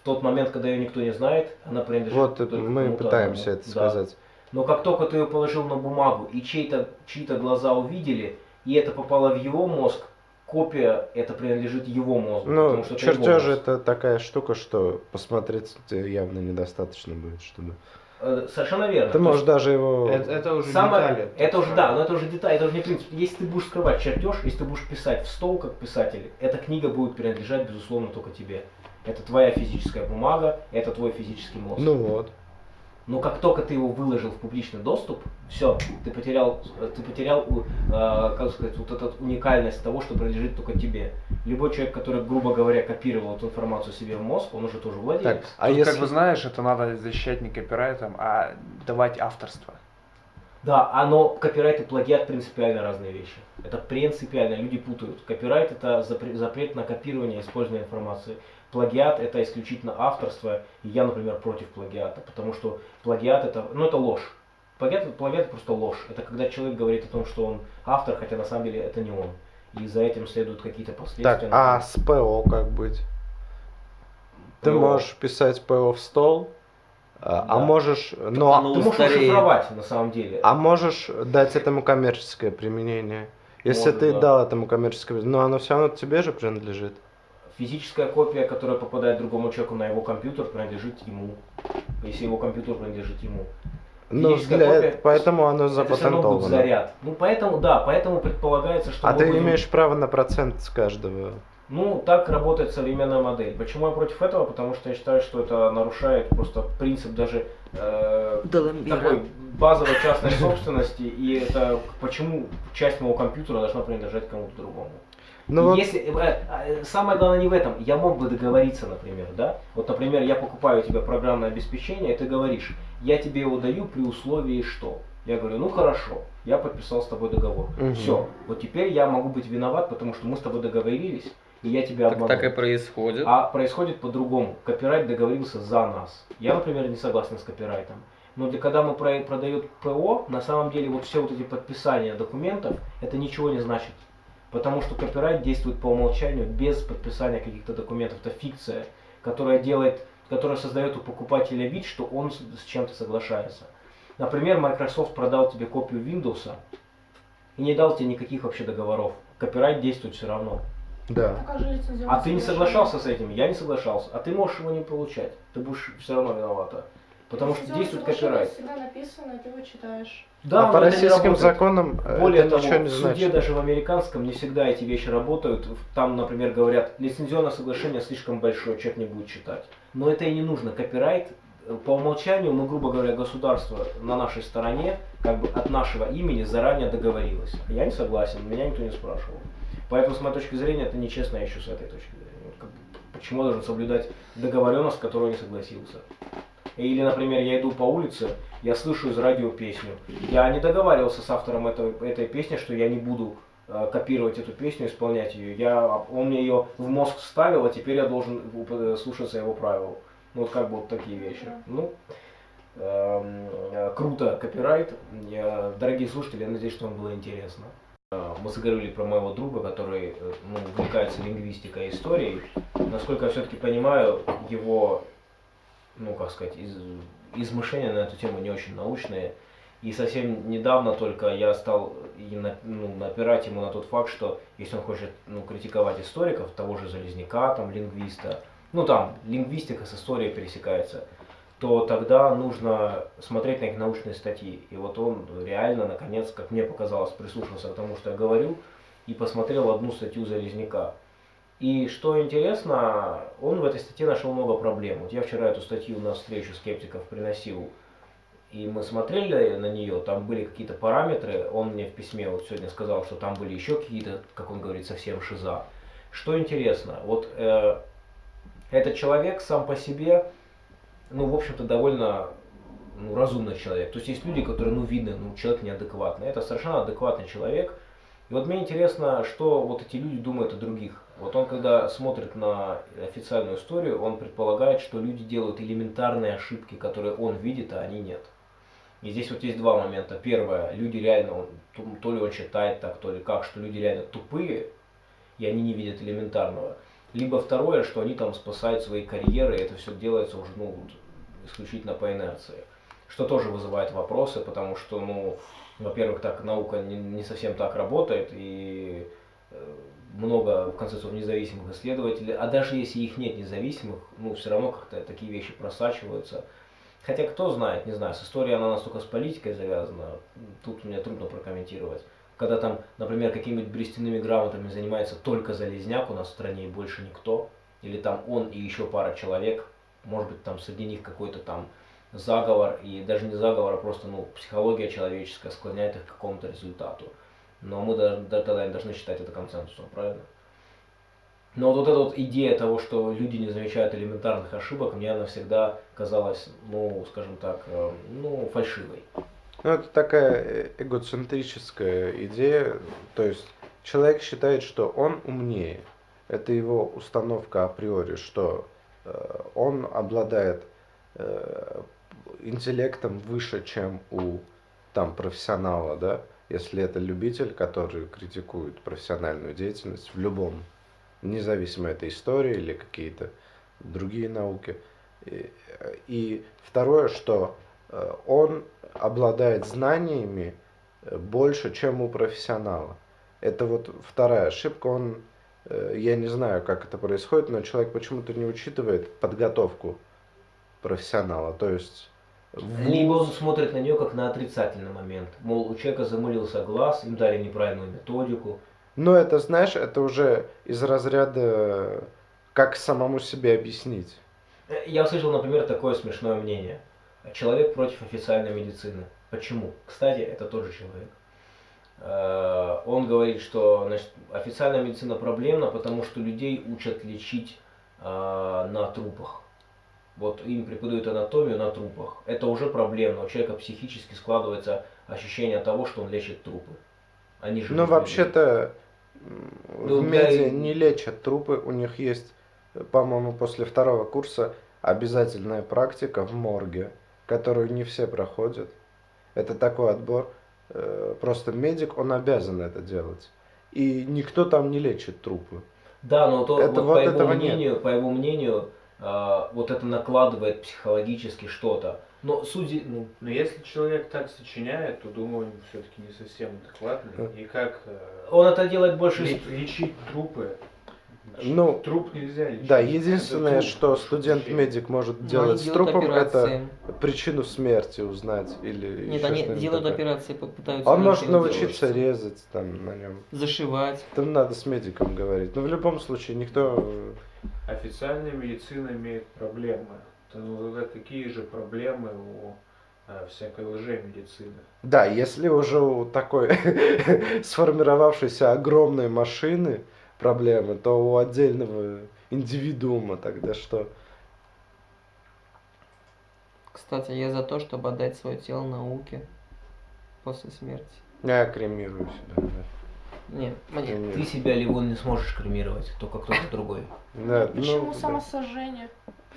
В тот момент, когда ее никто не знает, она принадлежит Вот только мы пытаемся одному. это Да. сказать. Но как только ты ее положил на бумагу, и чьи-то чьи глаза увидели, и это попало в его мозг, копия это принадлежит его мозгу. Ну, потому что это его чертежи мозг. это такая штука, что посмотреть явно недостаточно будет, чтобы. Э, Совершенно верно. Ты можешь даже его. Это, это уже самое- детали. это уже да, но это уже деталь, это уже не принцип. Если ты будешь скрывать чертеж, если ты будешь писать в стол как писатель, эта книга будет принадлежать безусловно только тебе. Это твоя физическая бумага, это твой физический мозг. Ну вот. Но как только ты его выложил в публичный доступ, все, ты потерял, ты потерял, э, как сказать, вот эту уникальность того, что принадлежит только тебе. Любой человек, который, грубо говоря, копировал эту информацию себе в мозг, он уже тоже владелец. Так, а Тут, если... как бы знаешь, это надо защищать не копирайтом, а давать авторство. Да, а но копирайт и плагиат принципиально разные вещи. Это принципиально, люди путают. Копирайт это запре- запрет на копирование и использование информации. Плагиат это исключительно авторство, и я, например, против плагиата, потому что плагиат это, ну это ложь. Плагиат, плагиат это просто ложь. Это когда человек говорит о том, что он автор, хотя на самом деле это не он. И за этим следуют какие-то последствия. Так, а с ПО как быть? Ты ПО. можешь писать ПО в стол, а, а Да. можешь, ну, а- Ты можешь шифровать на самом деле. а можешь дать этому коммерческое применение. Если Может, ты да. дал этому коммерческое, но оно все равно тебе же принадлежит. Физическая копия, которая попадает другому человеку на его компьютер, принадлежит ему. Если его компьютер принадлежит ему. Ну, Физическая для копия- поэтому оно Это все равно будет запатентовано. заряд. Ну поэтому, да, поэтому предполагается, что А ты будем- имеешь право на процент с каждого. Ну, так работает современная модель. Почему я против этого? Потому что я считаю, что это нарушает просто принцип даже э, такой базовой частной собственности. И это почему часть моего компьютера должна принадлежать кому-то другому. Ну И вот, Если, э, э, самое главное не в этом. Я мог бы договориться, например, да? Вот, например, я покупаю у тебя программное обеспечение, и ты говоришь, я тебе его даю при условии что? Я говорю, ну хорошо, я подписал с тобой договор. Мгм. Все, вот теперь я могу быть виноват, потому что мы с тобой договорились, и я тебя Так, обманул. так и происходит. А происходит по-другому. Копирайт договорился за нас. Я, например, не согласен с копирайтом. Но для когда мы про- продает ПО, на самом деле вот все вот эти подписания документов, это ничего не значит. Потому что копирайт действует по умолчанию без подписания каких-то документов. Это фикция, которая делает, которая создает у покупателя вид, что он с, чем-то соглашается. Например, Microsoft продал тебе копию Windows и не дал тебе никаких вообще договоров. Копирайт действует все равно. да. А лицензионное А ты не соглашался с этим, я не соглашался, а ты можешь его не получать. Ты будешь все равно виновата. Потому что действует копирайт. всегда написано, ты его читаешь. Да, а по российским законам э, Более это того, ничего не в суде значит. даже в американском не всегда эти вещи работают. Там, например, говорят, лицензионное соглашение слишком большое, человек не будет читать. Но это и не нужно. Копирайт э, по умолчанию, ну, грубо говоря, государство на нашей стороне, как бы от нашего имени заранее договорилось. Я не согласен, меня никто не спрашивал. Поэтому, с моей точки зрения, это нечестно еще с этой точки зрения. Почему я должен соблюдать договоренность, с которой не согласился? Или, например, я иду по улице, я слышу из радио песню. Я не договаривался с автором этого, этой песни, что я не буду э, копировать эту песню, исполнять ее. Я, он мне ее в мозг вставил, а теперь я должен э, слушаться его правил. Ну вот как бы вот такие вещи. Ну, эм, э, круто, копирайт. Я, дорогие слушатели, я надеюсь, что вам было интересно. Э, Мы заговорили про моего друга, который э, ну, увлекается лингвистикой и историей. Насколько я все-таки понимаю, его, ну как сказать, из, измышления на эту тему не очень научные. И совсем недавно только я стал на- ну, напирать ему на тот факт, что если он хочет ну, критиковать историков, того же Железняка, там, лингвиста, ну там, лингвистика с историей пересекается, то тогда нужно смотреть на их научные статьи. И вот он реально, наконец, как мне показалось, прислушался к тому, что я говорю, и посмотрел одну статью Залезняка. И что интересно, он в этой статье нашел много проблем. Вот я вчера эту статью на встречу скептиков приносил, и мы смотрели на нее, там были какие-то параметры, он мне в письме вот сегодня сказал, что там были еще какие-то, как он говорит, совсем шиза. Что интересно, вот э, этот человек сам по себе, ну, в общем-то, довольно ну, разумный человек. То есть есть люди, которые, ну, видно, ну, человек неадекватный. Это совершенно адекватный человек. И вот мне интересно, что вот эти люди думают о других. Вот он, когда смотрит на официальную историю, он предполагает, что люди делают элементарные ошибки, которые он видит, а они нет. И здесь вот есть два момента. Первое, люди реально, то, ли он считает так, то ли как, что люди реально тупые, и они не видят элементарного. Либо второе, что они там спасают свои карьеры, и это все делается уже, ну, исключительно по инерции. Что тоже вызывает вопросы, потому что, ну, во-первых, так наука не, не совсем так работает, и э, много, в конце концов, независимых исследователей, а даже если их нет независимых, ну, все равно как-то такие вещи просачиваются. Хотя, кто знает, не знаю, с историей она настолько с политикой завязана, тут мне трудно прокомментировать. Когда там, например, какими-нибудь берестяными грамотами занимается только Залезняк у нас в стране и больше никто, или там он и еще пара человек, может быть, там среди них какой-то там заговор, и даже не заговор, а просто ну, психология человеческая склоняет их к какому-то результату. Но мы даже, тогда не должны считать это консенсусом, правильно? Но вот эта вот идея того, что люди не замечают элементарных ошибок, мне она всегда казалась, ну, скажем так, э, ну, фальшивой. Ну, это такая эгоцентрическая идея, то есть человек считает, что он умнее. Это его установка априори, что э, он обладает э, интеллектом выше, чем у там профессионала, да, если это любитель, который критикует профессиональную деятельность в любом, независимо это история или какие-то другие науки. И, и второе, что э, он обладает знаниями э, больше, чем у профессионала. Это вот вторая ошибка. Он, э, я не знаю, как это происходит, но человек почему-то не учитывает подготовку профессионала. То есть либо он смотрит на нее как на отрицательный момент. Мол, у человека замылился глаз, им дали неправильную методику. Но это, знаешь, это уже из разряда как самому себе объяснить. Э, я услышал, например, такое смешное мнение. Человек против официальной медицины. Почему? Кстати, это тот же человек. Э, он говорит, что значит, официальная медицина проблемна, потому что людей учат лечить э, на трупах вот им преподают анатомию на трупах, это уже проблемно. У человека психически складывается ощущение того, что он лечит трупы. Они же. Ну, вообще-то ну, в меди не лечат трупы, у них есть, по-моему, после второго курса обязательная практика в морге, которую не все проходят. Это такой отбор. Э, просто медик, он обязан это делать. И никто там не лечит трупы. Да, но то, это, вот, вот по, его мнению, нет. по его мнению, вот это накладывает психологически что-то. Но судьи, ну... Но если человек так сочиняет, то, думаю, он все-таки не совсем адекватный. И как... Э, он это делает больше... Лечить трупы ну, труп нельзя лечить. Да, единственное, что студент-медик может Но делать с трупом, операции. это причину смерти узнать или Нет, они делают такое. операции, попытаются. Он может научиться делать. резать там на нем. Зашивать. Там надо с медиком говорить. Но в любом случае никто. Официальная медицина имеет проблемы. Ну, такие же проблемы у э, всякой лжемедицины. Да, если уже у такой сформировавшейся огромной машины проблемы, то у отдельного индивидуума тогда что? Кстати, я за то, чтобы отдать свое тело науке после смерти. Я кремирую себя, да. Нет, мне... Ты себя, Ливон, не сможешь кремировать, только кто-то другой. Да, Почему ну, самосожжение?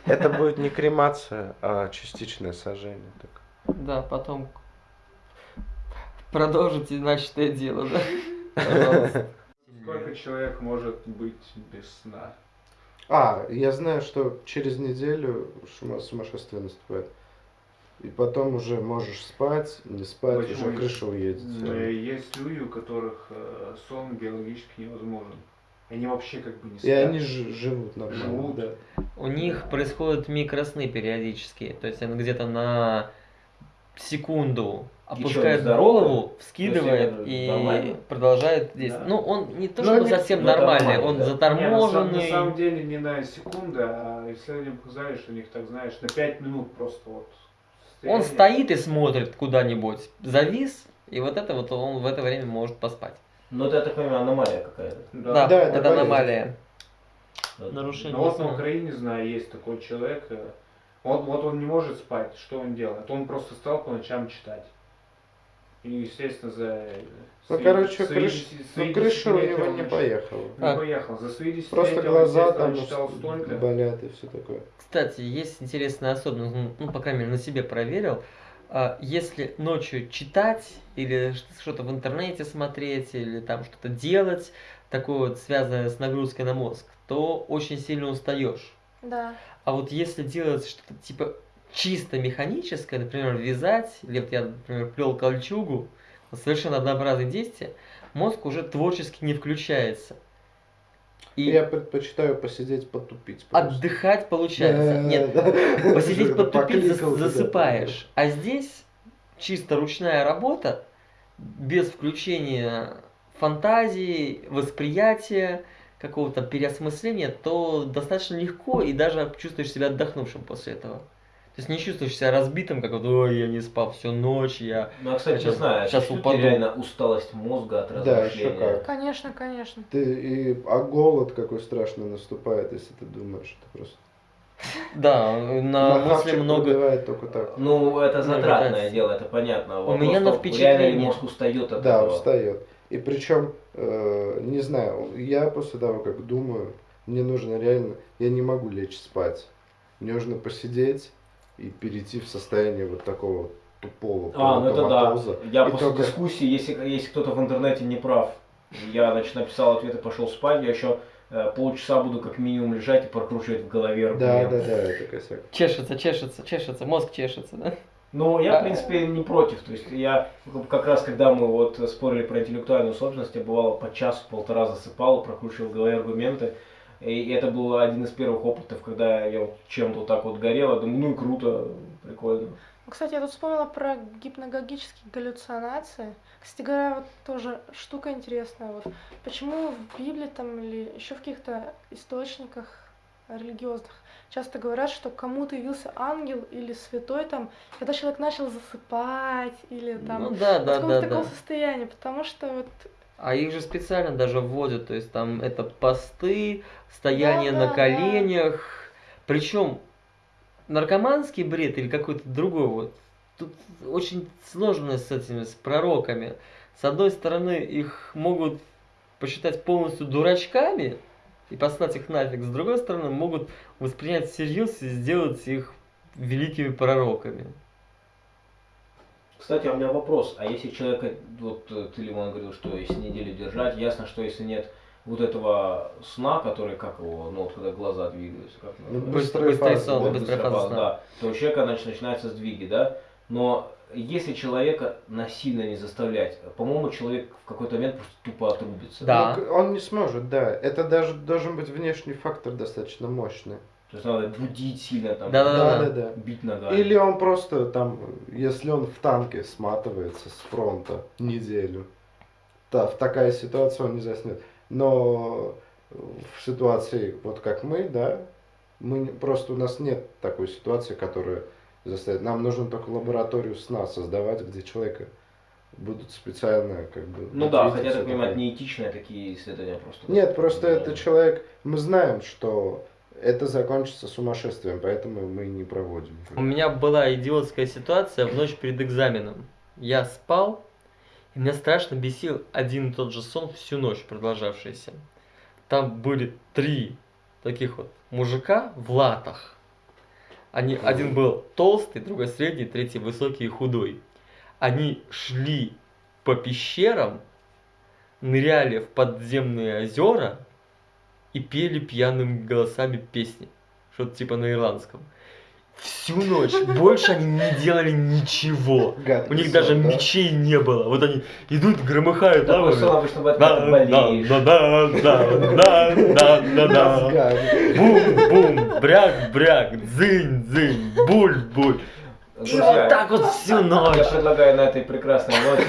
Это будет не кремация, а частичное сожжение. Так. Да, потом продолжите начатое дело, да? Пожалуйста. Сколько человек может быть без сна? А, я знаю, что через неделю сумасшествие наступает. И потом уже можешь спать, не спать, Почему уже крыша уедет. Есть люди, у которых э, сон биологически невозможен. Они вообще как бы не спят. И они живут нормально. Живут. Да. У них происходят микросны периодически. То есть они где-то на секунду опускает голову, вскидывает и нормально. продолжает действовать. Да. Ну, он не то, что совсем нормальный, он да. заторможенный. Нет, на, самом, деле не на секунду, а исследования показали, что у них так, знаешь, на 5 минут просто вот. Он стоит и смотрит куда-нибудь, завис, и вот это вот он в это время может поспать. Ну, это, я так понимаю, аномалия какая-то. Да, да, да это, это аномалия. Нарушение. Ну, вот на Украине, знаю, есть такой человек, э, вот, вот он не может спать, что он делает? Он просто стал по ночам читать. И, естественно, за... Ну, свои, короче, свои, крыш... свои ну, крыша у него не поехала. Не а. поехал. За свои Просто глаза там столько. болят и все такое. Кстати, есть интересная особенность, ну, ну, по крайней мере, на себе проверил. А, если ночью читать или что-то в интернете смотреть, или там что-то делать, такое вот связанное с нагрузкой на мозг, то очень сильно устаешь. Да. А вот если делать что-то типа чисто механическое, например, вязать, или вот я, например, плел кольчугу, совершенно однообразные действия, мозг уже творчески не включается. И я предпочитаю посидеть потупить. Просто. Отдыхать получается. Нет, посидеть потупить засыпаешь. А здесь чисто ручная работа, без включения фантазии, восприятия, какого-то переосмысления, то достаточно легко и даже чувствуешь себя отдохнувшим после этого. То есть не чувствуешь себя разбитым, как вот, ой, я не спал всю ночь, я... Ну, а, кстати, Сейчас- не знаю, сейчас упаду. реально усталость мозга от Да, размышления? еще как. Конечно, конечно. Ты, и, а голод какой страшный наступает, если ты думаешь, это просто... Да, на мысли хавчик много... только так. Ну, это затратное дело, это понятно. У меня на Реально впечатление. мозг устает от Да, этого? устает. И причем, э, не знаю, я после того, как думаю, мне нужно реально, я не могу лечь спать. Мне нужно посидеть и перейти в состояние вот такого вот тупого А, ну это да. Я И после только- дискуссии, если, если кто-то в интернете не прав, я, значит, написал ответ и пошел спать, я еще э, полчаса буду как минимум лежать и прокручивать в голове Да, аргумент. да, да, это косяк. Чешется, чешется, чешется, мозг чешется, да? Ну, я, в принципе, не против. То есть я как раз, когда мы вот спорили про интеллектуальную собственность, я бывало по часу-полтора засыпал, прокручивал в голове аргументы. И это был один из первых опытов, когда я вот чем-то вот так вот горел. Я думаю, ну и круто, прикольно. Ну, Кстати, я тут вспомнила про гипногогические галлюцинации. Кстати говоря, вот тоже штука интересная. Вот почему в Библии там или еще в каких-то источниках религиозных часто говорят, что кому-то явился ангел или святой там, когда человек начал засыпать или там Ну да, в да, каком-то да, таком да. состоянии, потому что вот А их же специально даже вводят, то есть там это посты, стояние Да, на да, коленях. Причем наркоманский бред или какой-то другой вот. Тут очень сложно с этими, с пророками. С одной стороны, их могут посчитать полностью дурачками и послать их нафиг. С другой стороны, могут воспринять всерьез и сделать их великими пророками. Кстати, а у меня вопрос. А если человека, вот э, ты, Лимон, говорил, что если неделю держать, ясно, что если нет вот этого сна, который, как его, ну вот когда глаза двигаются, как Ну, называется? Быстрый быстрая сон, Вот быстрая фаза фаза, сна. да, то у человека значит, начинаются сдвиги, да? Но если человека насильно не заставлять, по-моему, человек в какой-то момент просто тупо отрубится. Да. Ну, он не сможет, да. Это даже должен быть внешний фактор достаточно мощный. То есть надо будить сильно, там, Да-да-да. Да, да, да. бить ногами. Или он просто там, если он в танке сматывается с фронта неделю, да, в такая ситуация он не заснет. Но в ситуации, вот как мы, да, мы просто у нас нет такой ситуации, которая заставит. Нам нужно только лабораторию сна создавать, где человека будут специально как бы. Ну да, хотя, так такое. неэтичные такие исследования просто. Нет, просто Да. это человек. Мы знаем, что это закончится сумасшествием, поэтому мы не проводим. У меня была идиотская ситуация в ночь перед экзаменом. Я спал, и меня страшно бесил один и тот же сон всю ночь продолжавшийся. Там были три таких вот мужика в латах. Они, один был толстый, другой средний, третий высокий и худой. Они шли по пещерам, ныряли в подземные озера и пели пьяными голосами песни. Что-то типа на ирландском. Всю ночь. Больше они не делали ничего. У них даже да? мечей не было. Вот они идут, громыхают ты болеешь. Да, да, да, да, да, да, да. Мозгами. Бум-бум, бряк-бряк, дзынь-дзынь, буль-буль. И Друзья, вот так вот всю Я ночь. предлагаю на этой прекрасной ноте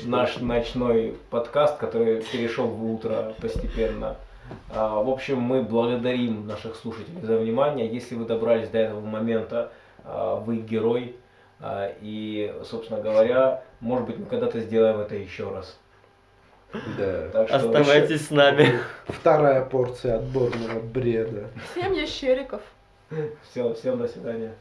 наш ночной подкаст, который перешел в утро постепенно. А, В общем, мы благодарим наших слушателей за внимание. Если вы добрались до этого момента, а, вы герой. А, И, собственно говоря, может быть, мы когда-то сделаем это еще раз. Да. Так что Оставайтесь с нами. Вторая порция отборного бреда. всем ящериков. Все, всем до свидания.